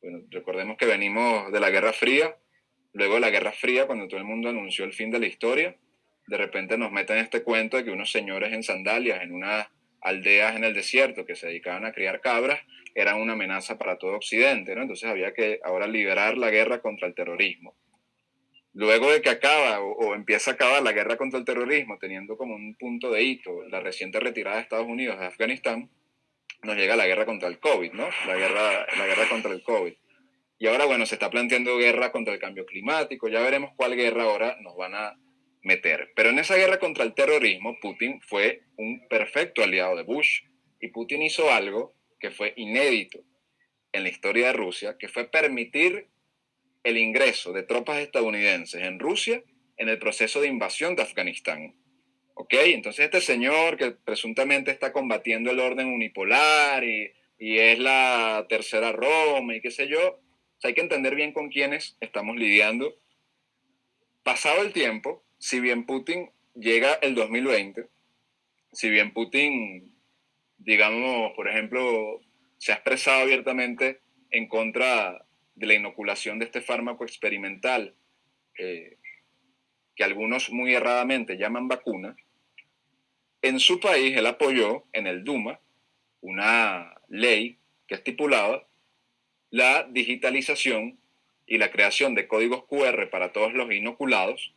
Bueno, recordemos que venimos de la Guerra Fría, Luego de la Guerra Fría, cuando todo el mundo anunció el fin de la historia, de repente nos meten este cuento de que unos señores en sandalias en unas aldeas en el desierto que se dedicaban a criar cabras eran una amenaza para todo Occidente, ¿no? Entonces había que ahora liberar la guerra contra el terrorismo. Luego de que acaba o, empieza a acabar la guerra contra el terrorismo, teniendo como un punto de hito la reciente retirada de Estados Unidos de Afganistán, nos llega la guerra contra el COVID, ¿no? La guerra, la guerra contra el COVID. Y ahora, bueno, se está planteando guerra contra el cambio climático, ya veremos cuál guerra ahora nos van a meter. Pero en esa guerra contra el terrorismo, Putin fue un perfecto aliado de Bush y Putin hizo algo que fue inédito en la historia de Rusia, que fue permitir el ingreso de tropas estadounidenses en Rusia en el proceso de invasión de Afganistán. ¿Ok? Entonces este señor que presuntamente está combatiendo el orden unipolar y, y es la tercera Roma y qué sé yo, hay que entender bien con quiénes estamos lidiando. Pasado el tiempo, si bien Putin llega el 2020, si bien Putin, digamos, por ejemplo, se ha expresado abiertamente en contra de la inoculación de este fármaco experimental, eh, que algunos muy erradamente llaman vacuna, en su país él apoyó en el Duma una ley que estipulaba la digitalización y la creación de códigos QR para todos los inoculados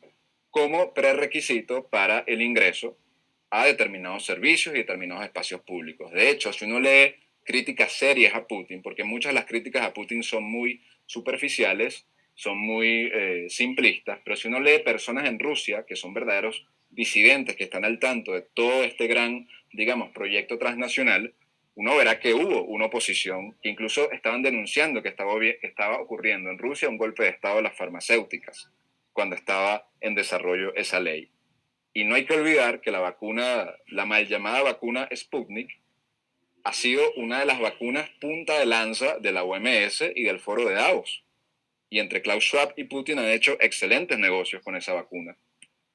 como prerequisito para el ingreso a determinados servicios y determinados espacios públicos. De hecho, si uno lee críticas serias a Putin, porque muchas de las críticas a Putin son muy superficiales, son muy eh, simplistas, pero si uno lee personas en Rusia que son verdaderos disidentes, que están al tanto de todo este gran, digamos, proyecto transnacional, uno verá que hubo una oposición que incluso estaban denunciando que estaba, ocurriendo en Rusia un golpe de Estado de las farmacéuticas cuando estaba en desarrollo esa ley. Y no hay que olvidar que la vacuna, la mal llamada vacuna Sputnik, ha sido una de las vacunas punta de lanza de la OMS y del foro de Davos. Y entre Klaus Schwab y Putin han hecho excelentes negocios con esa vacuna,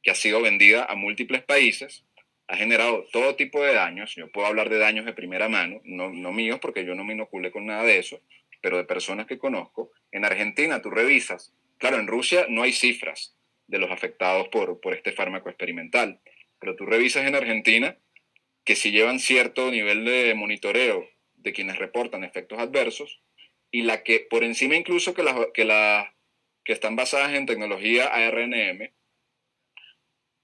que ha sido vendida a múltiples países, ha generado todo tipo de daños. Yo puedo hablar de daños de primera mano, no, no míos porque yo no me inoculé con nada de eso, pero de personas que conozco. En Argentina tú revisas Claro, en Rusia no hay cifras de los afectados por, por este fármaco experimental, pero tú revisas en Argentina que si llevan cierto nivel de monitoreo de quienes reportan efectos adversos y la que por encima incluso que las que, la, que están basadas en tecnología ARNM,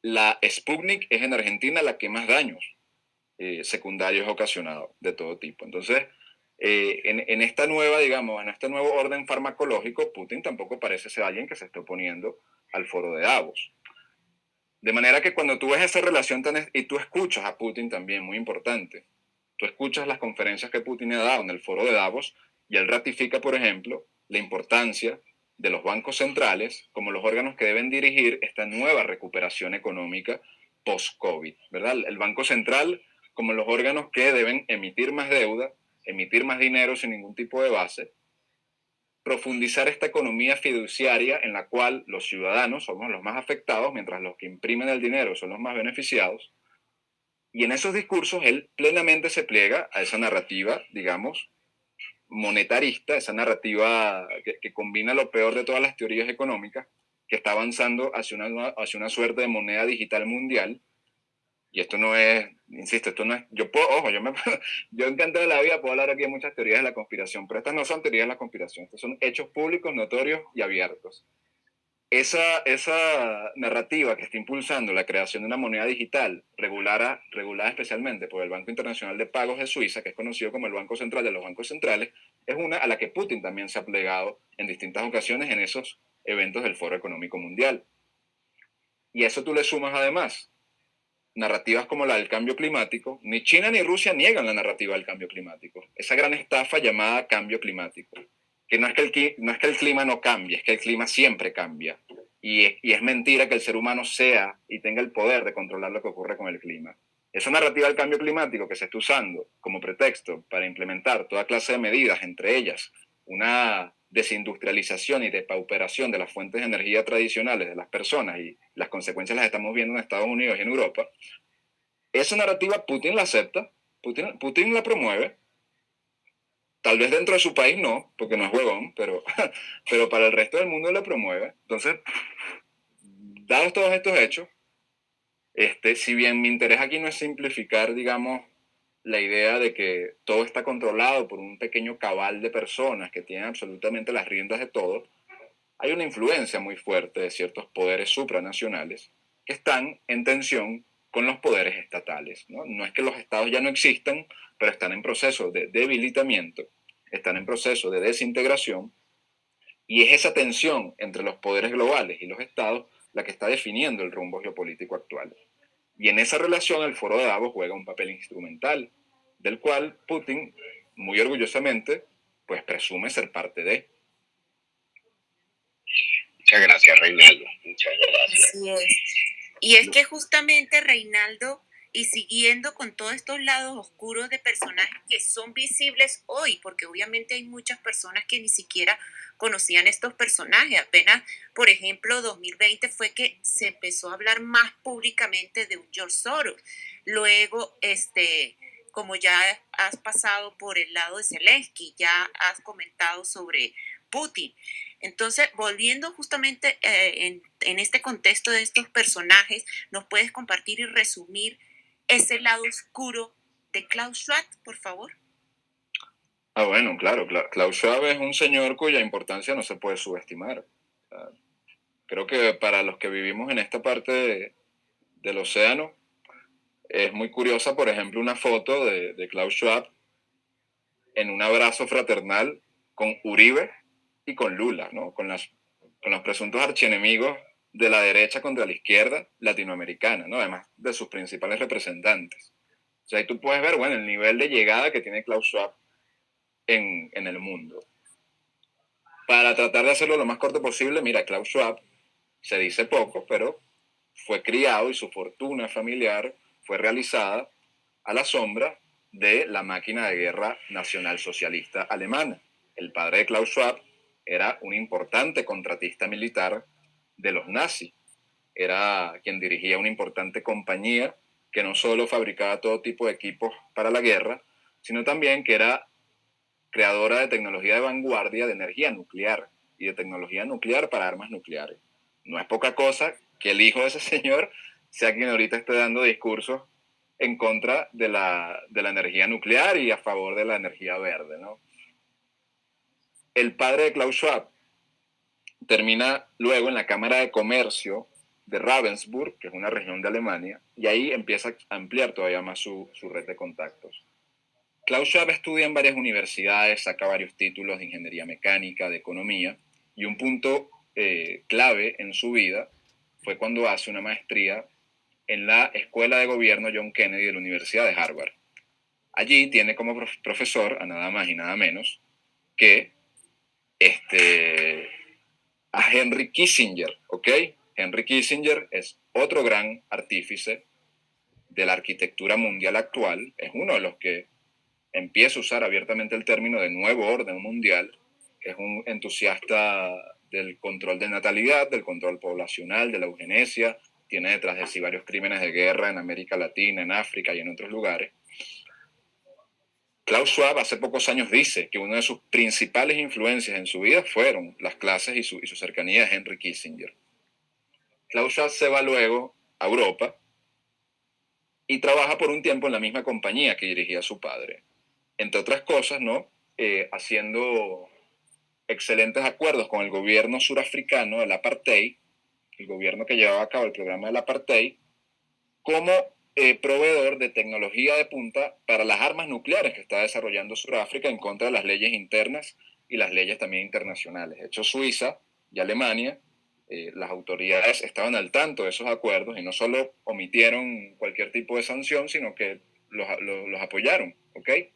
la Sputnik es en Argentina la que más daños eh, secundarios ha ocasionado de todo tipo. Entonces, eh, en, esta nueva, digamos, en este nuevo orden farmacológico, Putin tampoco parece ser alguien que se esté oponiendo al foro de Davos. De manera que cuando tú ves esa relación y tú escuchas a Putin también, muy importante, tú escuchas las conferencias que Putin ha dado en el foro de Davos y él ratifica, por ejemplo, la importancia de los bancos centrales como los órganos que deben dirigir esta nueva recuperación económica post-COVID, ¿verdad? El Banco Central como los órganos que deben emitir más deuda, emitir más dinero sin ningún tipo de base, profundizar esta economía fiduciaria en la cual los ciudadanos somos los más afectados, mientras los que imprimen el dinero son los más beneficiados. Y en esos discursos él plenamente se pliega a esa narrativa, digamos, monetarista, esa narrativa que, que combina lo peor de todas las teorías económicas, que está avanzando hacia una, hacia una suerte de moneda digital mundial, y esto no es, insisto, esto no es, yo puedo, ojo, yo, me, yo encantado de la vida puedo hablar aquí de muchas teorías de la conspiración, pero estas no son teorías de la conspiración, estos son hechos públicos, notorios y abiertos. Esa, esa narrativa que está impulsando la creación de una moneda digital regulada, regulada especialmente por el Banco Internacional de Pagos de Suiza, que es conocido como el Banco Central de los Bancos Centrales, es una a la que Putin también se ha plegado en distintas ocasiones en esos eventos del Foro Económico Mundial. Y eso tú le sumas además narrativas como la del cambio climático, ni China ni Rusia niegan la narrativa del cambio climático. Esa gran estafa llamada cambio climático, que no es que el, clima no cambie, es que el clima siempre cambia. Y es, y es mentira que el ser humano sea y tenga el poder de controlar lo que ocurre con el clima. Esa narrativa del cambio climático que se está usando como pretexto para implementar toda clase de medidas, entre ellas una desindustrialización y depauperación de las fuentes de energía tradicionales de las personas y las consecuencias las estamos viendo en Estados Unidos y en Europa, esa narrativa Putin la acepta, Putin, Putin la promueve, tal vez dentro de su país no, porque no es huevón, pero, pero para el resto del mundo la promueve. Entonces, dados todos estos hechos, Este, si bien mi interés aquí no es simplificar, digamos, la idea de que todo está controlado por un pequeño cabal de personas que tienen absolutamente las riendas de todo, hay una influencia muy fuerte de ciertos poderes supranacionales que están en tensión con los poderes estatales. ¿no? no es que los estados ya no existan, pero están en proceso de debilitamiento, están en proceso de desintegración, y es esa tensión entre los poderes globales y los estados la que está definiendo el rumbo geopolítico actual. Y en esa relación el foro de Davos juega un papel instrumental, del cual Putin, muy orgullosamente, pues presume ser parte de. Muchas gracias, Reinaldo. Muchas gracias. Así es. Y es que justamente, Reinaldo, y siguiendo con todos estos lados oscuros de personajes que son visibles hoy, porque obviamente hay muchas personas que ni siquiera conocían estos personajes. Apenas, por ejemplo, 2020 fue que se empezó a hablar más públicamente de un George Soros. Luego, este, como ya has pasado por el lado de Zelensky, ya has comentado sobre Putin. Entonces, volviendo justamente eh, en, este contexto de estos personajes, ¿nos puedes compartir y resumir ese lado oscuro de Klaus Schwab, por favor? Ah, bueno, claro. Klaus Schwab es un señor cuya importancia no se puede subestimar. Creo que para los que vivimos en esta parte del océano, es muy curiosa, por ejemplo, una foto de Klaus Schwab en un abrazo fraternal con Uribe y con Lula, ¿no? con, las, con los presuntos archienemigos de la derecha contra la izquierda latinoamericana, ¿no? además de sus principales representantes. O sea, ahí tú puedes ver, bueno, el nivel de llegada que tiene Klaus Schwab en, en el mundo. Para tratar de hacerlo lo más corto posible, mira, Klaus Schwab se dice poco, pero fue criado y su fortuna familiar fue realizada a la sombra de la máquina de guerra nacional socialista alemana. El padre de Klaus Schwab era un importante contratista militar de los nazis. Era quien dirigía una importante compañía que no solo fabricaba todo tipo de equipos para la guerra, sino también que era creadora de tecnología de vanguardia de energía nuclear y de tecnología nuclear para armas nucleares. No es poca cosa que el hijo de ese señor sea quien ahorita esté dando discursos en contra de la, de la energía nuclear y a favor de la energía verde. ¿no? El padre de Klaus Schwab termina luego en la Cámara de Comercio de Ravensburg, que es una región de Alemania, y ahí empieza a ampliar todavía más su, su red de contactos. Klaus Schwab estudia en varias universidades, saca varios títulos de ingeniería mecánica, de economía, y un punto eh, clave en su vida fue cuando hace una maestría en la Escuela de Gobierno John Kennedy de la Universidad de Harvard. Allí tiene como profesor a nada más y nada menos que este, a Henry Kissinger, ¿ok? Henry Kissinger es otro gran artífice de la arquitectura mundial actual, es uno de los que empieza a usar abiertamente el término de nuevo orden mundial, es un entusiasta del control de natalidad, del control poblacional, de la eugenesia, tiene detrás de sí varios crímenes de guerra en América Latina, en África y en otros lugares. Klaus Schwab hace pocos años dice que una de sus principales influencias en su vida fueron las clases y su, y su cercanía de Henry Kissinger. Klaus Schwab se va luego a Europa y trabaja por un tiempo en la misma compañía que dirigía su padre. Entre otras cosas, ¿no? Eh, haciendo excelentes acuerdos con el gobierno surafricano del apartheid, el gobierno que llevaba a cabo el programa del apartheid, como eh, proveedor de tecnología de punta para las armas nucleares que está desarrollando Sudáfrica en contra de las leyes internas y las leyes también internacionales. De hecho, Suiza y Alemania, eh, las autoridades estaban al tanto de esos acuerdos y no solo omitieron cualquier tipo de sanción, sino que los, los, apoyaron. ¿okay?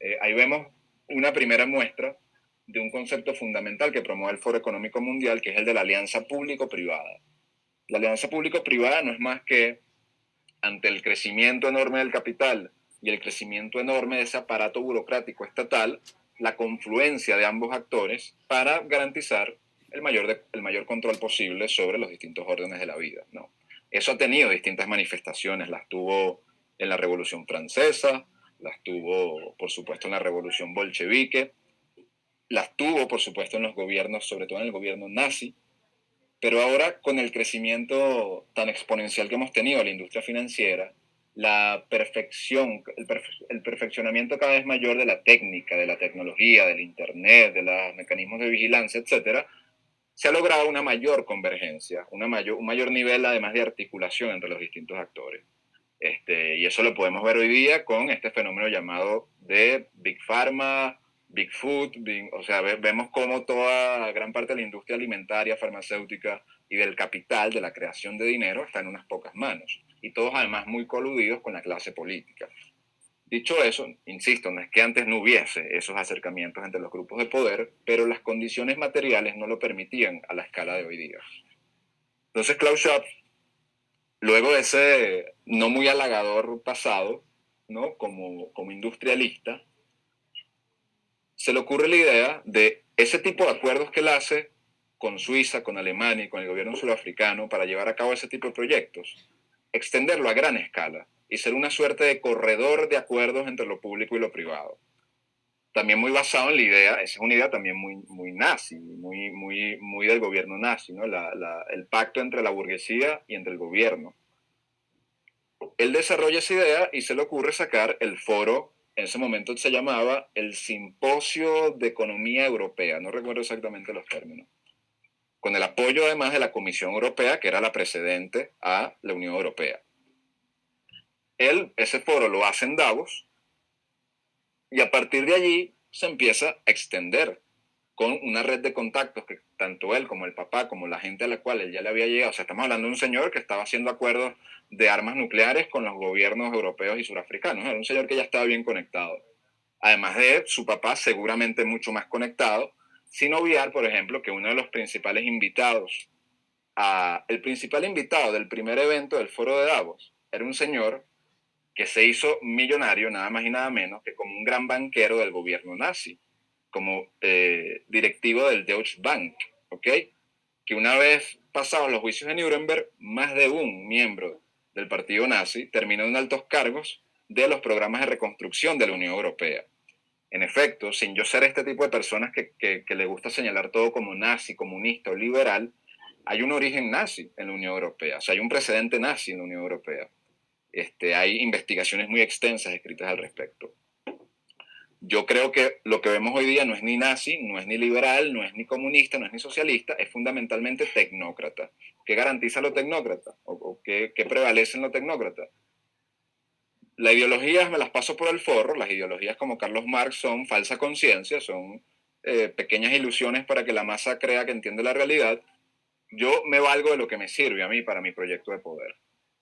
Eh, ahí vemos una primera muestra de un concepto fundamental que promueve el Foro Económico Mundial, que es el de la alianza público-privada. La alianza público-privada no es más que ante el crecimiento enorme del capital y el crecimiento enorme de ese aparato burocrático estatal, la confluencia de ambos actores para garantizar el mayor, el mayor control posible sobre los distintos órdenes de la vida. ¿no? Eso ha tenido distintas manifestaciones, las tuvo en la Revolución Francesa, las tuvo, por supuesto, en la Revolución Bolchevique, las tuvo, por supuesto, en los gobiernos, sobre todo en el gobierno nazi, Pero ahora con el crecimiento tan exponencial que hemos tenido en la industria financiera, la perfección, el, perfeccionamiento cada vez mayor de la técnica, de la tecnología, del Internet, de los mecanismos de vigilancia, etcétera, se ha logrado una mayor convergencia, una mayor, un mayor nivel además de articulación entre los distintos actores. Este, y eso lo podemos ver hoy día con este fenómeno llamado de Big Pharma, Big Food, o sea, vemos cómo toda gran parte de la industria alimentaria, farmacéutica y del capital, de la creación de dinero, está en unas pocas manos. Y todos además muy coludidos con la clase política. Dicho eso, insisto, no es que antes no hubiese esos acercamientos entre los grupos de poder, pero las condiciones materiales no lo permitían a la escala de hoy día. Entonces Klaus Schwab, luego de ese no muy halagador pasado, ¿no? como, como industrialista, se le ocurre la idea de ese tipo de acuerdos que él hace con Suiza, con Alemania y con el gobierno surafricano para llevar a cabo ese tipo de proyectos, extenderlo a gran escala y ser una suerte de corredor de acuerdos entre lo público y lo privado. También muy basado en la idea, esa es una idea también muy, muy nazi, muy, muy, muy del gobierno nazi, ¿no? el pacto entre la burguesía y entre el gobierno. Él desarrolla esa idea y se le ocurre sacar el foro, en ese momento se llamaba el Simposio de Economía Europea, no recuerdo exactamente los términos, con el apoyo además de la Comisión Europea, que era la precedente a la Unión Europea. Él, ese foro lo hace en Davos y a partir de allí se empieza a extender con una red de contactos que tanto él como el papá, como la gente a la cual él ya le había llegado, o sea, estamos hablando de un señor que estaba haciendo acuerdos de armas nucleares con los gobiernos europeos y surafricanos, era un señor que ya estaba bien conectado. Además de su papá seguramente mucho más conectado, sin obviar, por ejemplo, que uno de los principales invitados, a, el principal invitado del primer evento del foro de Davos, era un señor que se hizo millonario nada más y nada menos que como un gran banquero del gobierno nazi, como eh, directivo del Deutsche Bank, ¿ok? Que una vez pasados los juicios de Nuremberg, más de un miembro del partido nazi terminó en altos cargos de los programas de reconstrucción de la Unión Europea. En efecto, sin yo ser este tipo de personas que, que, que le gusta señalar todo como nazi, comunista o liberal, hay un origen nazi en la Unión Europea, o sea, hay un precedente nazi en la Unión Europea. Este, hay investigaciones muy extensas escritas al respecto. Yo creo que lo que vemos hoy día no es ni nazi, no es ni liberal, no es ni comunista, no es ni socialista, es fundamentalmente tecnócrata. ¿Qué garantiza lo tecnócrata? ¿O, qué, prevalece en lo tecnócrata? Las ideologías me las paso por el forro, las ideologías como Carlos Marx son falsa conciencia, son eh, pequeñas ilusiones para que la masa crea que entiende la realidad. Yo me valgo de lo que me sirve a mí para mi proyecto de poder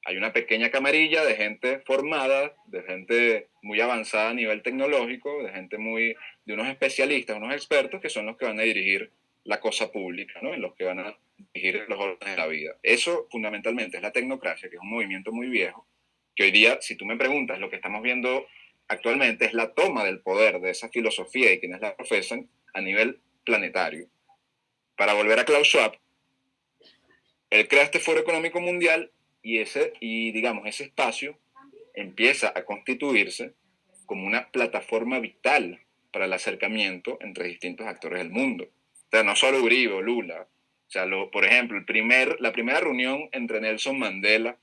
hay una pequeña camarilla de gente formada, de gente muy avanzada a nivel tecnológico, de gente muy, de unos especialistas, unos expertos que son los que van a dirigir la cosa pública, ¿no? En los que van a dirigir los órdenes de la vida. Eso fundamentalmente es la tecnocracia, que es un movimiento muy viejo, que hoy día, si tú me preguntas, lo que estamos viendo actualmente es la toma del poder de esa filosofía y quienes la profesan a nivel planetario. Para volver a Klaus Schwab, él crea este Foro Económico Mundial y, ese, y digamos, ese espacio empieza a constituirse como una plataforma vital para el acercamiento entre distintos actores del mundo. O sea, no solo Uribe o Lula. O sea, por ejemplo, el primer, la primera reunión entre Nelson Mandela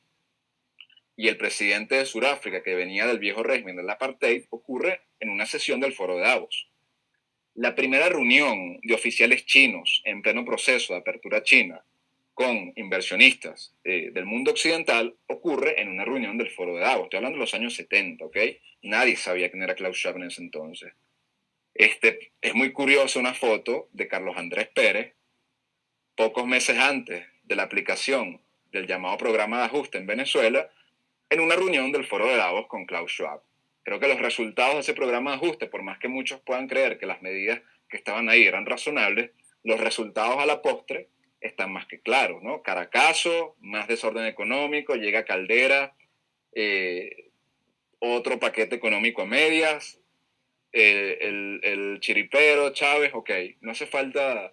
y el presidente de Sudáfrica, que venía del viejo régimen del apartheid, ocurre en una sesión del Foro de Davos. La primera reunión de oficiales chinos en pleno proceso de apertura china con inversionistas eh, del mundo occidental ocurre en una reunión del Foro de Davos. Estoy hablando de los años 70, ¿ok? Nadie sabía quién era Klaus Schwab en ese entonces. Este, es muy curiosa una foto de Carlos Andrés Pérez, pocos meses antes de la aplicación del llamado programa de ajuste en Venezuela, en una reunión del Foro de Davos con Klaus Schwab. Creo que los resultados de ese programa de ajuste, por más que muchos puedan creer que las medidas que estaban ahí eran razonables, los resultados a la postre están más que claros, ¿no? Caracazo, más desorden económico, llega Caldera, eh, otro paquete económico a medias, el, el, chiripero, Chávez, ok, no hace falta,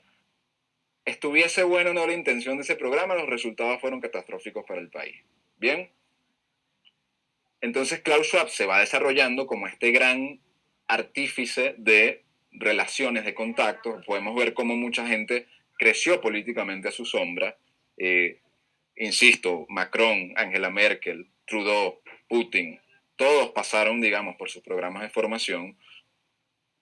estuviese bueno no la intención de ese programa, los resultados fueron catastróficos para el país. Bien, entonces Klaus Schwab se va desarrollando como este gran artífice de relaciones de contacto. Podemos ver cómo mucha gente creció políticamente a su sombra Eh, insisto, Macron, Angela Merkel, Trudeau, Putin, todos pasaron, digamos, por sus programas de formación.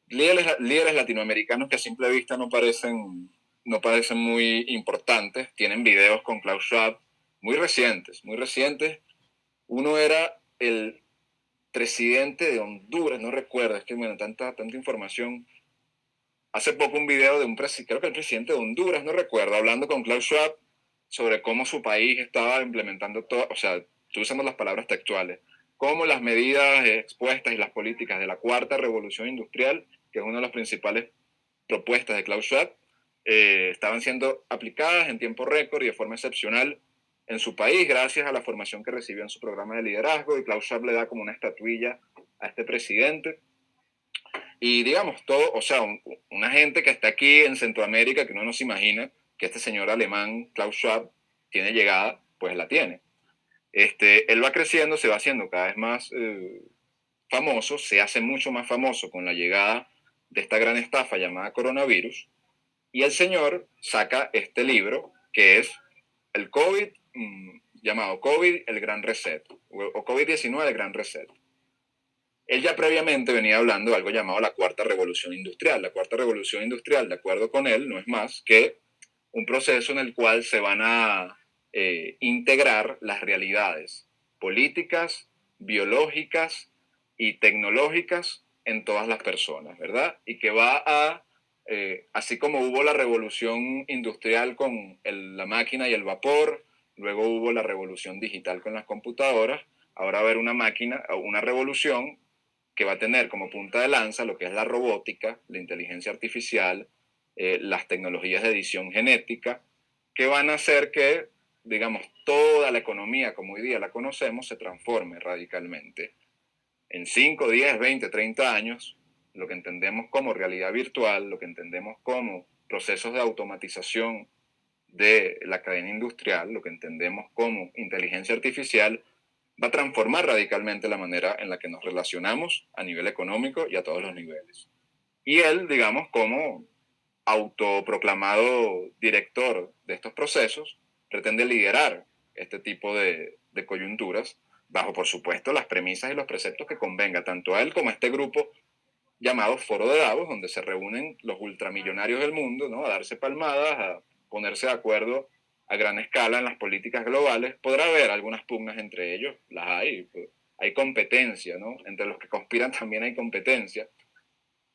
Líderes, líderes latinoamericanos que a simple vista no parecen, no parecen muy importantes, tienen videos con Klaus Schwab muy recientes, muy recientes. Uno era el presidente de Honduras, no recuerdo, es que bueno, tanta, tanta información. Hace poco un video de un creo que el presidente de Honduras, no recuerdo, hablando con Klaus Schwab sobre cómo su país estaba implementando todo, o sea, estoy usando las palabras textuales, cómo las medidas expuestas y las políticas de la cuarta revolución industrial, que es una de las principales propuestas de Klaus Schwab, eh, estaban siendo aplicadas en tiempo récord y de forma excepcional en su país gracias a la formación que recibió en su programa de liderazgo y Klaus Schwab le da como una estatuilla a este presidente. Y digamos, todo, o sea, una gente que está aquí en Centroamérica que no nos imagina que este señor alemán, Klaus Schwab, tiene llegada, pues la tiene. Este, él va creciendo, se va haciendo cada vez más eh, famoso, se hace mucho más famoso con la llegada de esta gran estafa llamada coronavirus, y el señor saca este libro que es el COVID Mm, llamado COVID, el Gran Reset, o COVID-19, el Gran Reset. Él ya previamente venía hablando de algo llamado la Cuarta Revolución Industrial. La Cuarta Revolución Industrial, de acuerdo con él, no es más que un proceso en el cual se van a eh, integrar las realidades políticas, biológicas y tecnológicas en todas las personas, ¿verdad? Y que va a, eh, así como hubo la revolución industrial con la máquina y el vapor, Luego hubo la revolución digital con las computadoras. Ahora va a haber una máquina, una revolución que va a tener como punta de lanza lo que es la robótica, la inteligencia artificial, eh, las tecnologías de edición genética, que van a hacer que, digamos, toda la economía como hoy día la conocemos se transforme radicalmente. En 5, 10, 20, 30 años, lo que entendemos como realidad virtual, lo que entendemos como procesos de automatización de la cadena industrial, lo que entendemos como inteligencia artificial, va a transformar radicalmente la manera en la que nos relacionamos a nivel económico y a todos los niveles. Y él, digamos, como autoproclamado director de estos procesos, pretende liderar este tipo de, de coyunturas bajo, por supuesto, las premisas y los preceptos que convenga tanto a él como a este grupo llamado Foro de Davos, donde se reúnen los ultramillonarios del mundo, ¿no? A darse palmadas, a ponerse de acuerdo a gran escala en las políticas globales, podrá haber algunas pugnas entre ellos, las hay, pues, hay competencia, ¿no? Entre los que conspiran también hay competencia,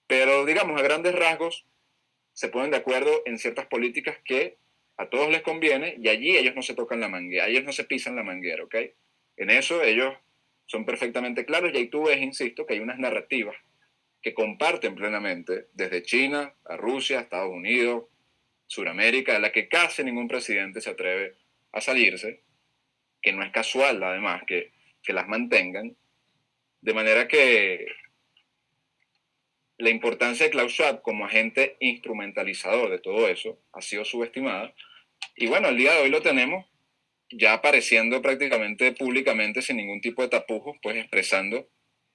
pero digamos, a grandes rasgos, se ponen de acuerdo en ciertas políticas que a todos les conviene y allí ellos no se tocan la manguera, ellos no se pisan la manguera, ¿ok? En eso ellos son perfectamente claros y ahí tú ves, insisto, que hay unas narrativas que comparten plenamente desde China a Rusia, Estados Unidos, Suramérica, de la que casi ningún presidente se atreve a salirse, que no es casual además que, que las mantengan, de manera que la importancia de Klaus Schwab como agente instrumentalizador de todo eso ha sido subestimada. Y bueno, el día de hoy lo tenemos ya apareciendo prácticamente públicamente sin ningún tipo de tapujos, pues expresando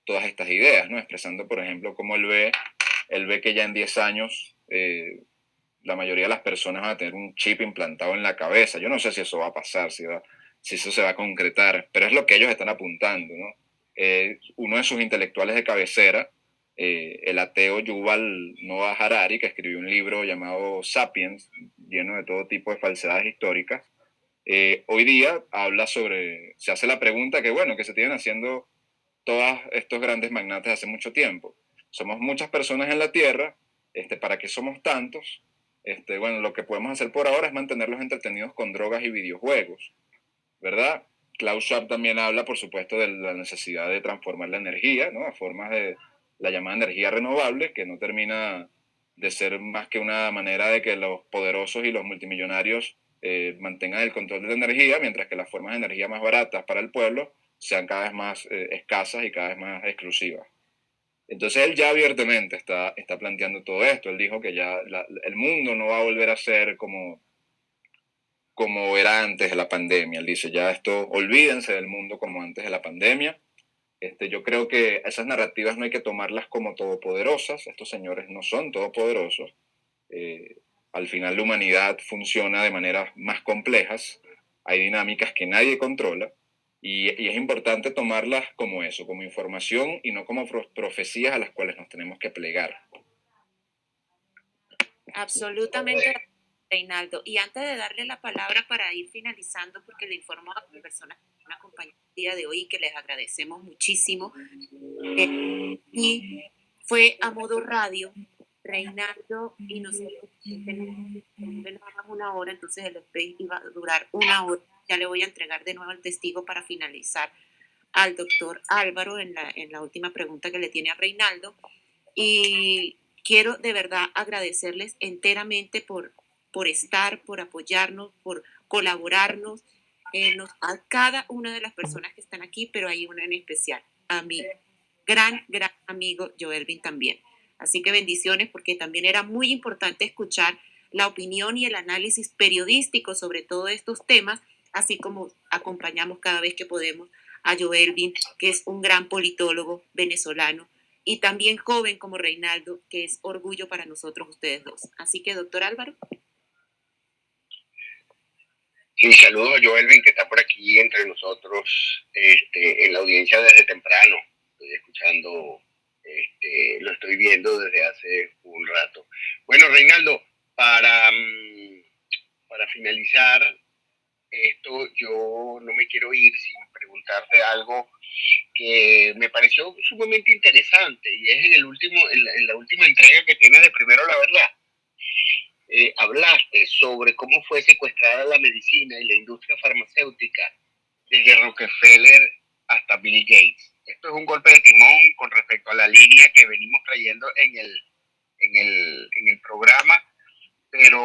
todas estas ideas, ¿no? Expresando, por ejemplo, cómo él ve, él ve que ya en 10 años eh, la mayoría de las personas van a tener un chip implantado en la cabeza. Yo no sé si eso va a pasar, si, si eso se va a concretar, pero es lo que ellos están apuntando. Eh, uno de sus intelectuales de cabecera, eh, el ateo Yuval Noah Harari, que escribió un libro llamado Sapiens, lleno de todo tipo de falsedades históricas, eh, hoy día habla sobre, se hace la pregunta que, bueno, que se tienen haciendo todos estos grandes magnates hace mucho tiempo. Somos muchas personas en la Tierra, este, ¿para qué somos tantos? Este, bueno, lo que podemos hacer por ahora es mantenerlos entretenidos con drogas y videojuegos, ¿verdad? Klaus Schwab también habla, por supuesto, de la necesidad de transformar la energía, ¿no? A formas de la llamada energía renovable, que no termina de ser más que una manera de que los poderosos y los multimillonarios eh, mantengan el control de la energía, mientras que las formas de energía más baratas para el pueblo sean cada vez más eh, escasas y cada vez más exclusivas. Entonces él ya abiertamente está, está planteando todo esto. Él dijo que ya el mundo no va a volver a ser como, como era antes de la pandemia. Él dice, ya esto, olvídense del mundo como antes de la pandemia. Este, yo creo que esas narrativas no hay que tomarlas como todopoderosas. Estos señores no son todopoderosos. Eh, Al final la humanidad funciona de maneras más complejas, hay dinámicas que nadie controla y, es importante tomarlas como eso, como información y no como profecías a las cuales nos tenemos que plegar. Absolutamente, Reinaldo. Y antes de darle la palabra para ir finalizando, porque le informo a las personas que nos acompañan el día de hoy que les agradecemos muchísimo. Eh, y fue a modo radio Reinaldo y nosotros tenemos una hora, entonces el space iba a durar una hora. Ya le voy a entregar de nuevo el testigo para finalizar al doctor Álvaro en la, en la última pregunta que le tiene a Reinaldo. Y quiero de verdad agradecerles enteramente por, por estar, por apoyarnos, por colaborarnos, eh, a cada una de las personas que están aquí, pero hay una en especial, a mi gran, gran amigo Joelvin también. Así que bendiciones porque también era muy importante escuchar la opinión y el análisis periodístico sobre todos estos temas, así como acompañamos cada vez que podemos a Joelvin, que es un gran politólogo venezolano, y también joven como Reinaldo, que es orgullo para nosotros ustedes dos. Así que, doctor Álvaro. Sí, saludos a Joelvin, que está por aquí entre nosotros este, en la audiencia desde temprano. Estoy escuchando este, lo estoy viendo desde hace un rato. Bueno, Reinaldo, para, mm, para finalizar esto, yo no me quiero ir sin preguntarte algo que me pareció sumamente interesante y es en, el último, en, la, última entrega que tienes de Primero la Verdad. Eh, hablaste sobre cómo fue secuestrada la medicina y la industria farmacéutica desde Rockefeller hasta Bill Gates esto es un golpe de timón con respecto a la línea que venimos trayendo en el, en el, en el programa, pero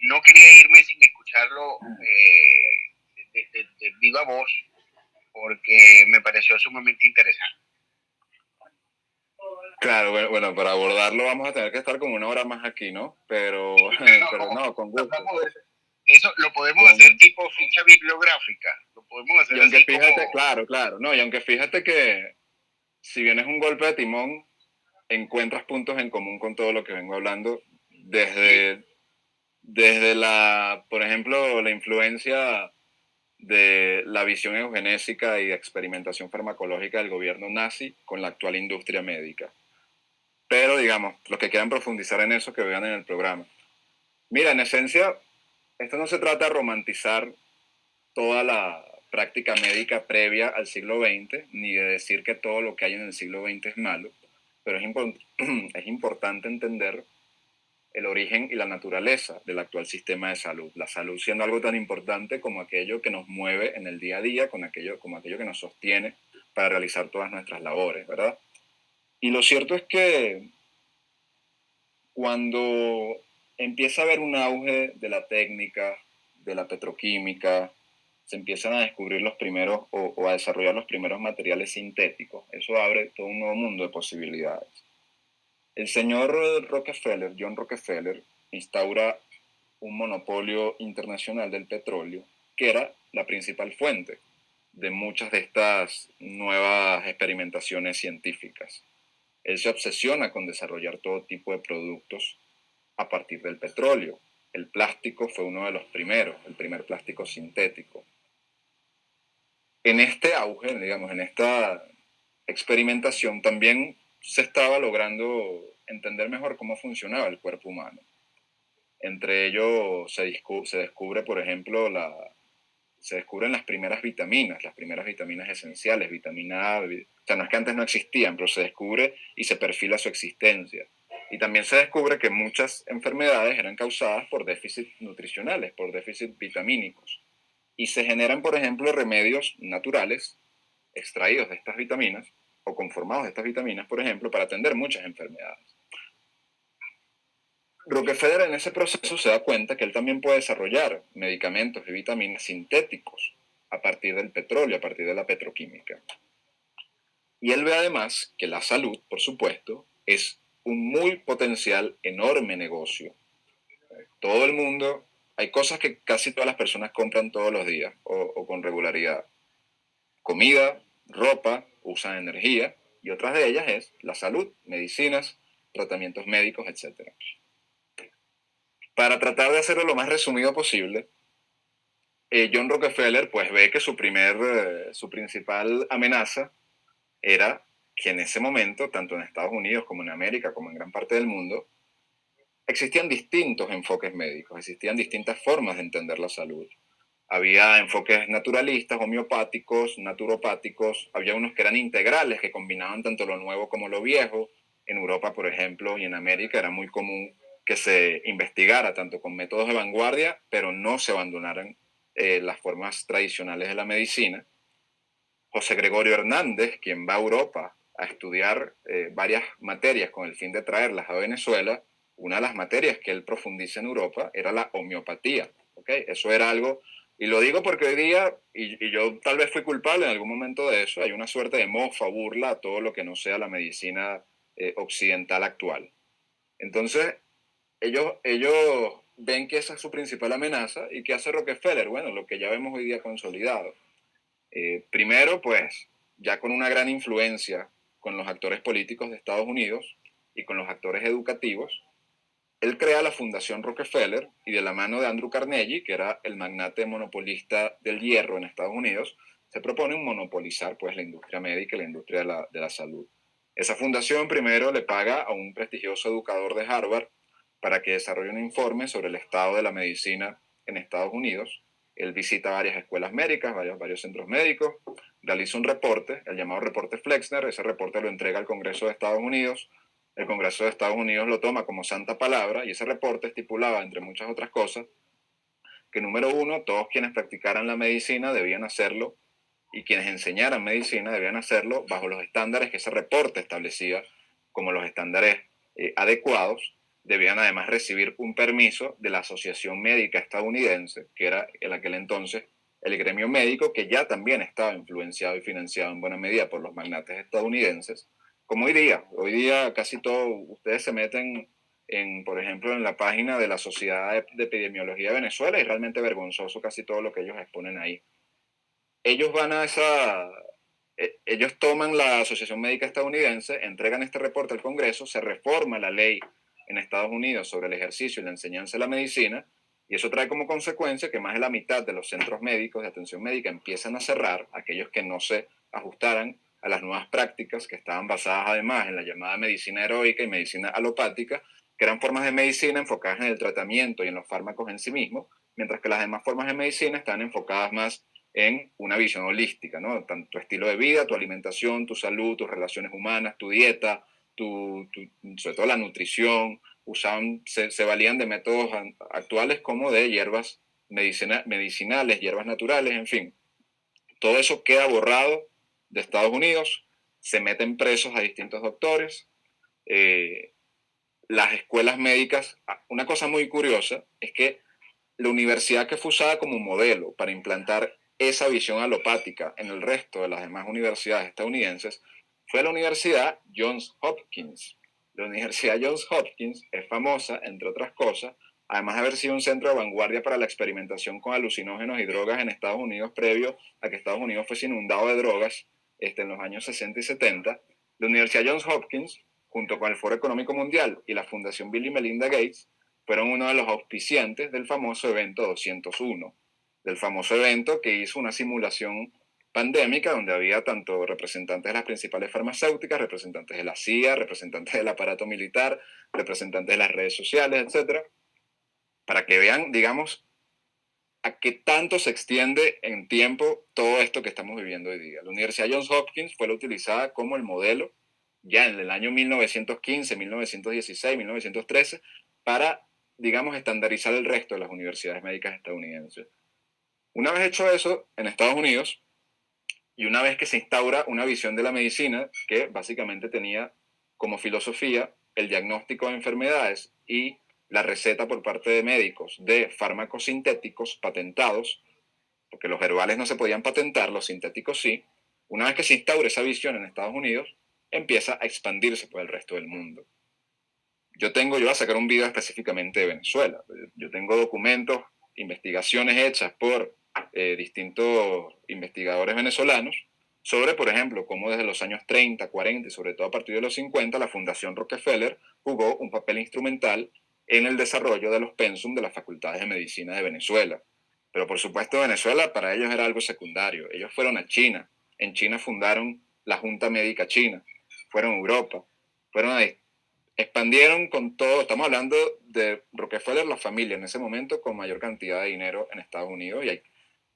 no quería irme sin escucharlo eh, de, viva voz, porque me pareció sumamente interesante. Claro, bueno, para abordarlo vamos a tener que estar como una hora más aquí, ¿no? Pero, pero no, con gusto. Eso lo podemos hacer tipo ficha bibliográfica. Lo podemos hacer y aunque fíjate, claro, claro. No, y aunque fíjate que si bien es un golpe de timón, encuentras puntos en común con todo lo que vengo hablando. Desde, desde la, por ejemplo, la influencia de la visión eugenésica y de experimentación farmacológica del gobierno nazi con la actual industria médica. Pero, digamos, los que quieran profundizar en eso, que vean en el programa. Mira, en esencia, esto no se trata de romantizar toda la práctica médica previa al siglo XX, ni de decir que todo lo que hay en el siglo XX es malo, pero es, importante entender el origen y la naturaleza del actual sistema de salud. La salud siendo algo tan importante como aquello que nos mueve en el día a día, con aquello, como aquello que nos sostiene para realizar todas nuestras labores, ¿verdad? Y lo cierto es que cuando empieza a haber un auge de la técnica, de la petroquímica, se empiezan a descubrir los primeros o, a desarrollar los primeros materiales sintéticos. Eso abre todo un nuevo mundo de posibilidades. El señor Rockefeller, John Rockefeller, instaura un monopolio internacional del petróleo, que era la principal fuente de muchas de estas nuevas experimentaciones científicas. Él se obsesiona con desarrollar todo tipo de productos a partir del petróleo. El plástico fue uno de los primeros, el primer plástico sintético. En este auge, digamos, en esta experimentación, también se estaba logrando entender mejor cómo funcionaba el cuerpo humano. Entre ellos se, se descubre, por ejemplo, se descubren las primeras vitaminas, las primeras vitaminas esenciales, vitamina A, o sea, no es que antes no existían, pero se descubre y se perfila su existencia. Y también se descubre que muchas enfermedades eran causadas por déficits nutricionales, por déficits vitamínicos. Y se generan, por ejemplo, remedios naturales extraídos de estas vitaminas o conformados de estas vitaminas, por ejemplo, para atender muchas enfermedades. Rockefeller en ese proceso se da cuenta que él también puede desarrollar medicamentos y vitaminas sintéticos a partir del petróleo, a partir de la petroquímica. Y él ve además que la salud, por supuesto, es un muy potencial, enorme negocio. Todo el mundo, hay cosas que casi todas las personas compran todos los días o, con regularidad. Comida, ropa, usan energía y otras de ellas es la salud, medicinas, tratamientos médicos, etc. para tratar de hacerlo lo más resumido posible, eh, John Rockefeller pues ve que su, primer, eh, su principal amenaza era que en ese momento, tanto en Estados Unidos como en América, como en gran parte del mundo, existían distintos enfoques médicos, existían distintas formas de entender la salud. Había enfoques naturalistas, homeopáticos, naturopáticos, había unos que eran integrales, que combinaban tanto lo nuevo como lo viejo. En Europa, por ejemplo, y en América era muy común que se investigara tanto con métodos de vanguardia, pero no se abandonaran eh, las formas tradicionales de la medicina. José Gregorio Hernández, quien va a Europa a estudiar eh, varias materias con el fin de traerlas a Venezuela, una de las materias que él profundiza en Europa era la homeopatía. ¿okay? Eso era algo, y lo digo porque hoy día, y, yo tal vez fui culpable en algún momento de eso, hay una suerte de mofa, burla a todo lo que no sea la medicina eh, occidental actual. Entonces, ellos, ellos ven que esa es su principal amenaza y que hace Rockefeller, bueno, lo que ya vemos hoy día consolidado. Eh, primero, pues, ya con una gran influencia con los actores políticos de Estados Unidos y con los actores educativos, él crea la Fundación Rockefeller y de la mano de Andrew Carnegie, que era el magnate monopolista del hierro en Estados Unidos, se propone monopolizar pues, la industria médica y la industria de la, de la salud. Esa fundación primero le paga a un prestigioso educador de Harvard para que desarrolle un informe sobre el estado de la medicina en Estados Unidos. Él visita varias escuelas médicas, varios, varios centros médicos, realiza un reporte, el llamado reporte Flexner, ese reporte lo entrega al Congreso de Estados Unidos, el Congreso de Estados Unidos lo toma como santa palabra y ese reporte estipulaba, entre muchas otras cosas, que número uno, todos quienes practicaran la medicina debían hacerlo y quienes enseñaran medicina debían hacerlo bajo los estándares que ese reporte establecía como los estándares eh, adecuados. Debían además recibir un permiso de la Asociación Médica Estadounidense, que era en aquel entonces el gremio médico, que ya también estaba influenciado y financiado en buena medida por los magnates estadounidenses como hoy día. Hoy día casi todos ustedes se meten en, por ejemplo, en la página de la Sociedad de Epidemiología de Venezuela y realmente vergonzoso casi todo lo que ellos exponen ahí. Ellos van a esa, e, ellos toman la Asociación Médica Estadounidense, entregan este reporte al Congreso, se reforma la ley en Estados Unidos sobre el ejercicio y la enseñanza de la medicina, y eso trae como consecuencia que más de la mitad de los centros médicos de atención médica empiezan a cerrar, aquellos que no se ajustaran a las nuevas prácticas que estaban basadas además en la llamada medicina heroica y medicina alopática, que eran formas de medicina enfocadas en el tratamiento y en los fármacos en sí mismos, mientras que las demás formas de medicina están enfocadas más en una visión holística, ¿no? Tanto tu estilo de vida, tu alimentación, tu salud, tus relaciones humanas, tu dieta, sobre todo la nutrición, usaban, se, se, valían de métodos actuales como de hierbas medicina, medicinales, hierbas naturales, en fin. Todo eso queda borrado de Estados Unidos, se meten presos a distintos doctores. Eh, las escuelas médicas, ah, una cosa muy curiosa es que la universidad que fue usada como modelo para implantar esa visión alopática en el resto de las demás universidades estadounidenses fue la Universidad Johns Hopkins. La Universidad Johns Hopkins es famosa, entre otras cosas, además de haber sido un centro de vanguardia para la experimentación con alucinógenos y drogas en Estados Unidos previo a que Estados Unidos fuese inundado de drogas este, en los años 60 y 70, la Universidad Johns Hopkins, junto con el Foro Económico Mundial y la Fundación Bill y Melinda Gates, fueron uno de los auspiciantes del famoso evento 201, del famoso evento que hizo una simulación pandémica donde había tanto representantes de las principales farmacéuticas, representantes de la CIA, representantes del aparato militar, representantes de las redes sociales, etcétera, para que vean, digamos, a qué tanto se extiende en tiempo todo esto que estamos viviendo hoy día. La Universidad Johns Hopkins fue la utilizada como el modelo ya en el año 1915, 1916, 1913 para, digamos, estandarizar el resto de las universidades médicas estadounidenses. Una vez hecho eso, en Estados Unidos, y una vez que se instaura una visión de la medicina que básicamente tenía como filosofía el diagnóstico de enfermedades y la receta por parte de médicos de fármacos sintéticos patentados, porque los herbales no se podían patentar, los sintéticos sí, una vez que se instaura esa visión en Estados Unidos, empieza a expandirse por el resto del mundo. Yo tengo, yo voy a sacar un video específicamente de Venezuela. Yo tengo documentos, investigaciones hechas por eh, distintos investigadores venezolanos sobre, por ejemplo, cómo desde los años 30, 40 y sobre todo a partir de los 50, la Fundación Rockefeller jugó un papel instrumental en el desarrollo de los pensum de las facultades de medicina de Venezuela. Pero por supuesto Venezuela para ellos era algo secundario. Ellos fueron a China. En China fundaron la Junta Médica China. Fueron a Europa. Fueron a, expandieron con todo. Estamos hablando de Rockefeller, la familia en ese momento con mayor cantidad de dinero en Estados Unidos. Y hay,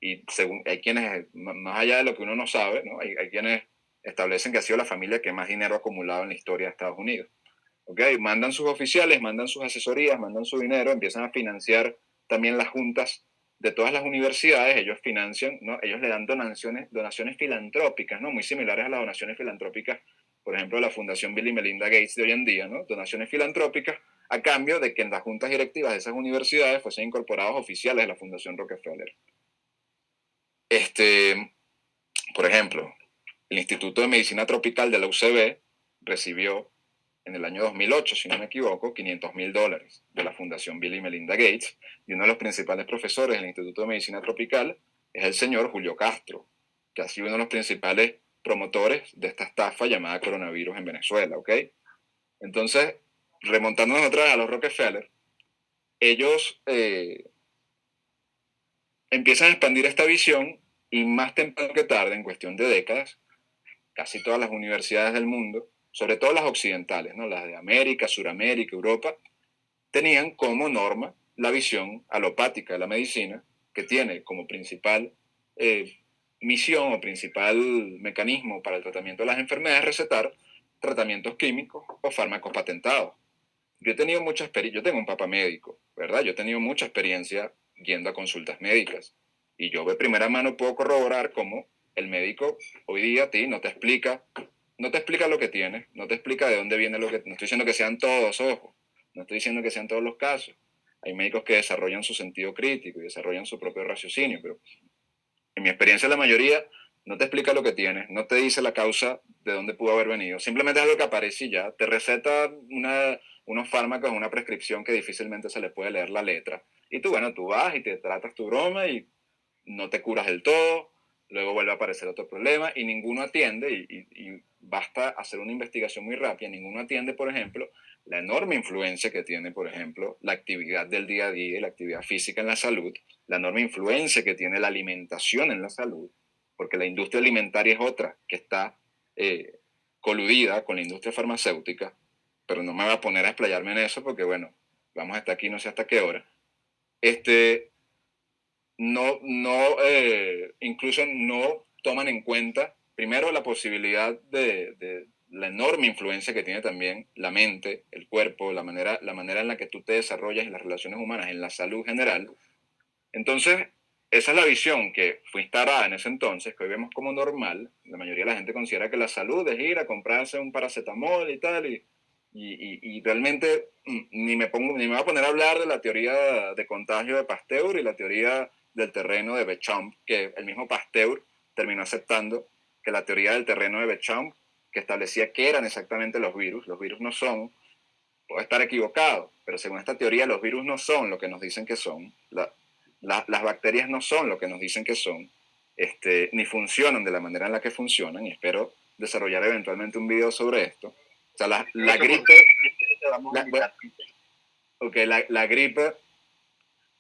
y según, hay quienes, más allá de lo que uno no sabe, ¿no? Hay, hay quienes establecen que ha sido la familia que más dinero ha acumulado en la historia de Estados Unidos. ¿Okay? Mandan sus oficiales, mandan sus asesorías, mandan su dinero, empiezan a financiar también las juntas de todas las universidades, ellos financian, ¿no? ellos le dan donaciones, donaciones filantrópicas, ¿no? muy similares a las donaciones filantrópicas, por ejemplo, de la Fundación Bill y Melinda Gates de hoy en día, ¿no? donaciones filantrópicas a cambio de que en las juntas directivas de esas universidades fuesen incorporados oficiales de la Fundación Rockefeller. Este, por ejemplo, el Instituto de Medicina Tropical de la UCB recibió en el año 2008, si no me equivoco, 500 mil dólares de la Fundación Bill y Melinda Gates, y uno de los principales profesores del Instituto de Medicina Tropical es el señor Julio Castro, que ha sido uno de los principales promotores de esta estafa llamada coronavirus en Venezuela, ¿ok? Entonces, remontándonos otra vez a los Rockefeller, ellos eh, empiezan a expandir esta visión y más temprano que tarde, en cuestión de décadas, casi todas las universidades del mundo sobre todo las occidentales, ¿no? las de América, Suramérica, Europa, tenían como norma la visión alopática de la medicina, que tiene como principal eh, misión o principal mecanismo para el tratamiento de las enfermedades recetar tratamientos químicos o fármacos patentados. Yo he tenido mucha experiencia, yo tengo un papá médico, ¿verdad? Yo he tenido mucha experiencia yendo a consultas médicas y yo de primera mano puedo corroborar cómo el médico hoy día a ti no te explica no te explica lo que tienes, no te explica de dónde viene lo que... No estoy diciendo que sean todos, ojo, no estoy diciendo que sean todos los casos. Hay médicos que desarrollan su sentido crítico y desarrollan su propio raciocinio, pero en mi experiencia la mayoría no te explica lo que tienes, no te dice la causa de dónde pudo haber venido, simplemente es algo que aparece y ya, te receta una, unos fármacos, una prescripción que difícilmente se le puede leer la letra. Y tú, bueno, tú vas y te tratas tu broma y no te curas del todo, luego vuelve a aparecer otro problema y ninguno atiende y, basta hacer una investigación muy rápida, ninguno atiende, por ejemplo, la enorme influencia que tiene, por ejemplo, la actividad del día a día y la actividad física en la salud, la enorme influencia que tiene la alimentación en la salud, porque la industria alimentaria es otra que está eh, coludida con la industria farmacéutica, pero no me voy a poner a explayarme en eso porque, bueno, vamos hasta aquí no sé hasta qué hora. Este, no, no, eh, incluso no toman en cuenta, primero, la posibilidad de, la enorme influencia que tiene también la mente, el cuerpo, la manera, la manera en la que tú te desarrollas en las relaciones humanas, en la salud general. Entonces, esa es la visión que fue instalada en ese entonces, que hoy vemos como normal. La mayoría de la gente considera que la salud es ir a comprarse un paracetamol y tal, y, y, realmente mm, ni me, pongo, ni me voy a poner a hablar de la teoría de contagio de Pasteur y la teoría del terreno de Bechamp, que el mismo Pasteur terminó aceptando que la teoría del terreno de Bechamp, que establecía qué eran exactamente los virus, los virus no son, puede estar equivocado, pero según esta teoría los virus no son lo que nos dicen que son, las bacterias no son lo que nos dicen que son, este, ni funcionan de la manera en la que funcionan, y espero desarrollar eventualmente un video sobre esto. O sea, la, la gripe... La, la gripe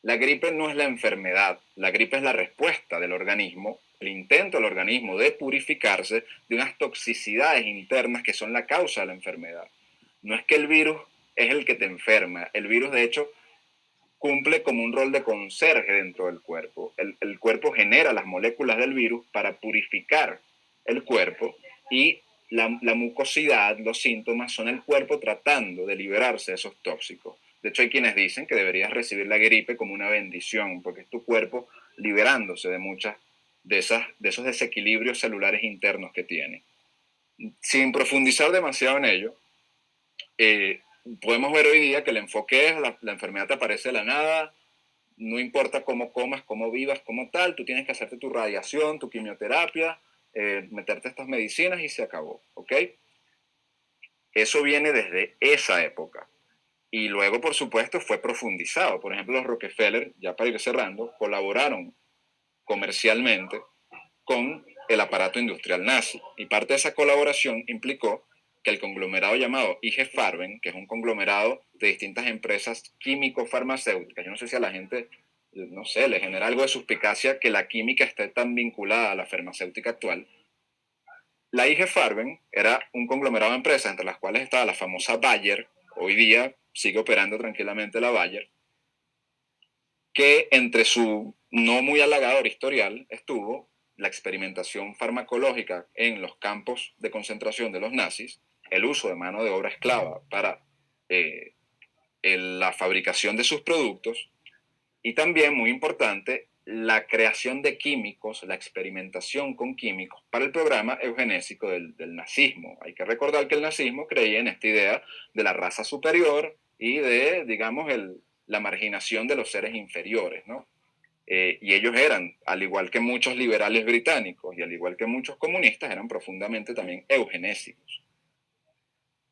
la gripe no es la enfermedad, la gripe es la respuesta del organismo, el intento del organismo de purificarse de unas toxicidades internas que son la causa de la enfermedad. No es que el virus es el que te enferma, el virus de hecho cumple como un rol de conserje dentro del cuerpo. El, cuerpo genera las moléculas del virus para purificar el cuerpo y la, la mucosidad, los síntomas son el cuerpo tratando de liberarse de esos tóxicos. De hecho, hay quienes dicen que deberías recibir la gripe como una bendición, porque es tu cuerpo liberándose de muchas de, esas, de esos desequilibrios celulares internos que tiene. Sin profundizar demasiado en ello, eh, podemos ver hoy día que el enfoque es la, enfermedad te aparece de la nada, no importa cómo comas, cómo vivas, cómo tal, tú tienes que hacerte tu radiación, tu quimioterapia, eh, meterte estas medicinas y se acabó, ¿ok? Eso viene desde esa época. Y luego, por supuesto, fue profundizado. Por ejemplo, los Rockefeller, ya para ir cerrando, colaboraron comercialmente con el aparato industrial nazi. Y parte de esa colaboración implicó que el conglomerado llamado IG Farben, que es un conglomerado de distintas empresas químico-farmacéuticas, yo no sé si a la gente, no sé, le genera algo de suspicacia que la química esté tan vinculada a la farmacéutica actual. La IG Farben era un conglomerado de empresas entre las cuales estaba la famosa Bayer, hoy día sigue operando tranquilamente la Bayer, que entre su no muy halagador historial estuvo la experimentación farmacológica en los campos de concentración de los nazis, el uso de mano de obra esclava para eh, la fabricación de sus productos y también, muy importante, la creación de químicos, la experimentación con químicos para el programa eugenésico del, del, nazismo. Hay que recordar que el nazismo creía en esta idea de la raza superior y de, digamos, el, la marginación de los seres inferiores, ¿no? Eh, y ellos eran, al igual que muchos liberales británicos y al igual que muchos comunistas, eran profundamente también eugenésicos.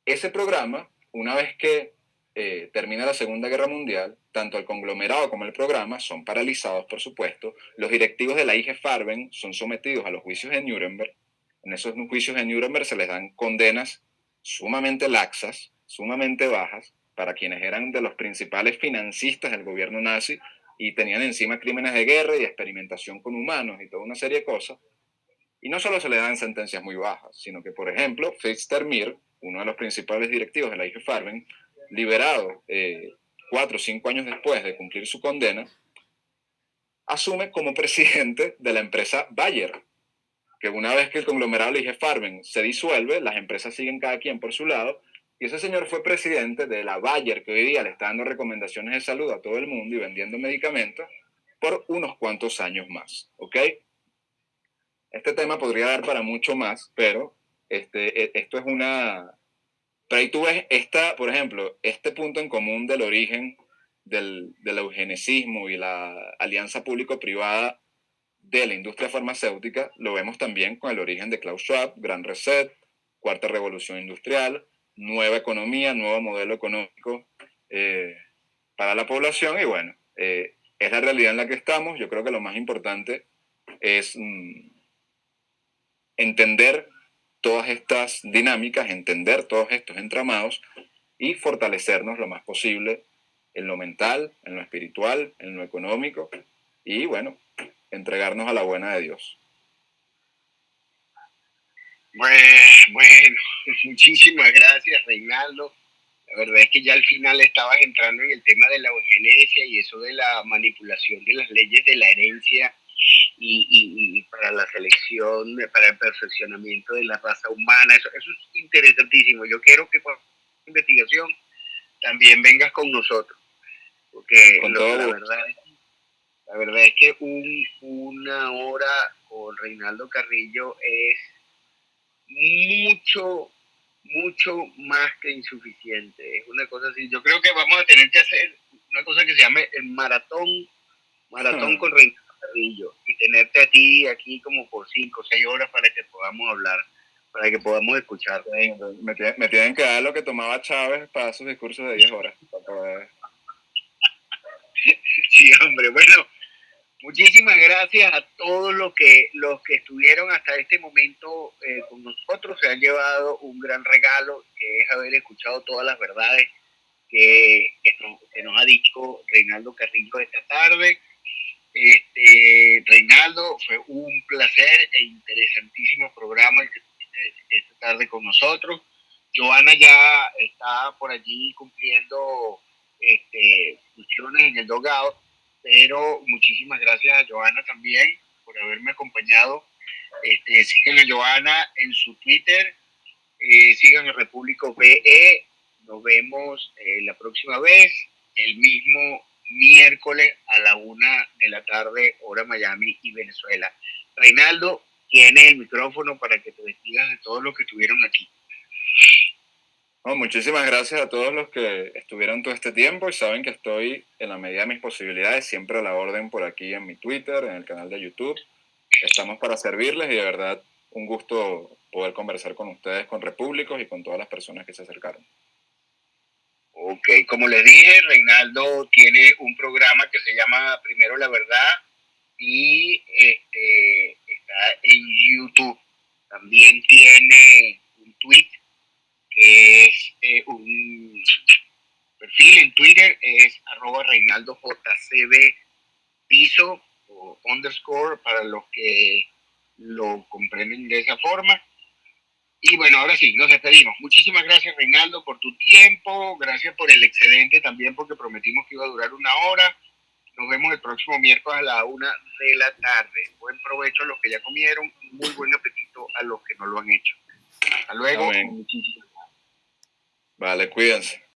Ese programa, una vez que eh, termina la Segunda Guerra Mundial, tanto el conglomerado como el programa son paralizados, por supuesto. Los directivos de la IG Farben son sometidos a los juicios de Nuremberg. En esos juicios de Nuremberg se les dan condenas sumamente laxas, sumamente bajas, para quienes eran de los principales financistas del gobierno nazi y tenían encima crímenes de guerra y experimentación con humanos y toda una serie de cosas. Y no solo se le dan sentencias muy bajas, sino que, por ejemplo, Fritz Termir, uno de los principales directivos de la IG Farben, liberado eh, cuatro o cinco años después de cumplir su condena, asume como presidente de la empresa Bayer, que una vez que el conglomerado IG Farben se disuelve, las empresas siguen cada quien por su lado y ese señor fue presidente de la Bayer, que hoy día le está dando recomendaciones de salud a todo el mundo y vendiendo medicamentos por unos cuantos años más. ¿Ok? Este tema podría dar para mucho más, pero este, e, esto es una... Pero ahí tú ves, esta, por ejemplo, este punto en común del origen del, del eugenesismo y la alianza público-privada de la industria farmacéutica, lo vemos también con el origen de Klaus Schwab, Gran Reset, Cuarta Revolución Industrial, nueva economía, nuevo modelo económico eh, para la población y bueno, eh, es la realidad en la que estamos. Yo creo que lo más importante es mm, entender todas estas dinámicas, entender todos estos entramados y fortalecernos lo más posible en lo mental, en lo espiritual, en lo económico y bueno, entregarnos a la buena de Dios. Bueno, muchísimas gracias, Reinaldo. La verdad es que ya al final estabas entrando en el tema de la eugenesia y eso de la manipulación de las leyes de la herencia y, para la selección, para el perfeccionamiento de la raza humana. Eso, eso es interesantísimo. Yo quiero que con investigación también vengas con nosotros. Porque la, verdad, la verdad es que un, una hora con Reinaldo Carrillo es mucho, mucho más que insuficiente. Es una cosa así. Yo creo que vamos a tener que hacer una cosa que se llame el maratón, maratón con Reinaldo Carrillo y tenerte a ti aquí como por cinco o seis horas para que podamos hablar, para que podamos escuchar. Me, me tienen que dar lo que tomaba Chávez para sus discursos de 10 horas. sí, hombre, bueno, Muchísimas gracias a todos los que, los que estuvieron hasta este momento eh, con nosotros. Se han llevado un gran regalo, que es haber escuchado todas las verdades que, que, nos, ha dicho Reinaldo Carrillo esta tarde. Este, Reinaldo, fue un placer e interesantísimo programa el que esta tarde con nosotros. Joana ya está por allí cumpliendo este, funciones en el dogado pero muchísimas gracias a Joana también por haberme acompañado. Este, sigan a Joana en su Twitter, eh, sigan a Repúblico BE, nos vemos eh, la próxima vez, el mismo miércoles a la una de la tarde, hora Miami y Venezuela. Reinaldo, tiene el micrófono para que te despidas de todos los que estuvieron aquí muchísimas gracias a todos los que estuvieron todo este tiempo y saben que estoy en la medida de mis posibilidades siempre a la orden por aquí en mi Twitter, en el canal de YouTube. Estamos para servirles y de verdad un gusto poder conversar con ustedes, con Repúblicos y con todas las personas que se acercaron. Ok, como les dije, Reinaldo tiene un programa que se llama Primero la Verdad y este, está en YouTube. También tiene un tweet que es eh, un perfil en Twitter, es arroba Reinaldo JCB piso o underscore para los que lo comprenden de esa forma. Y bueno, ahora sí, nos despedimos. Muchísimas gracias, Reinaldo, por tu tiempo. Gracias por el excedente también, porque prometimos que iba a durar una hora. Nos vemos el próximo miércoles a la una de la tarde. Buen provecho a los que ya comieron y muy buen apetito a los que no lo han hecho. Hasta luego. Muchísimas gracias. Vale, cuídense.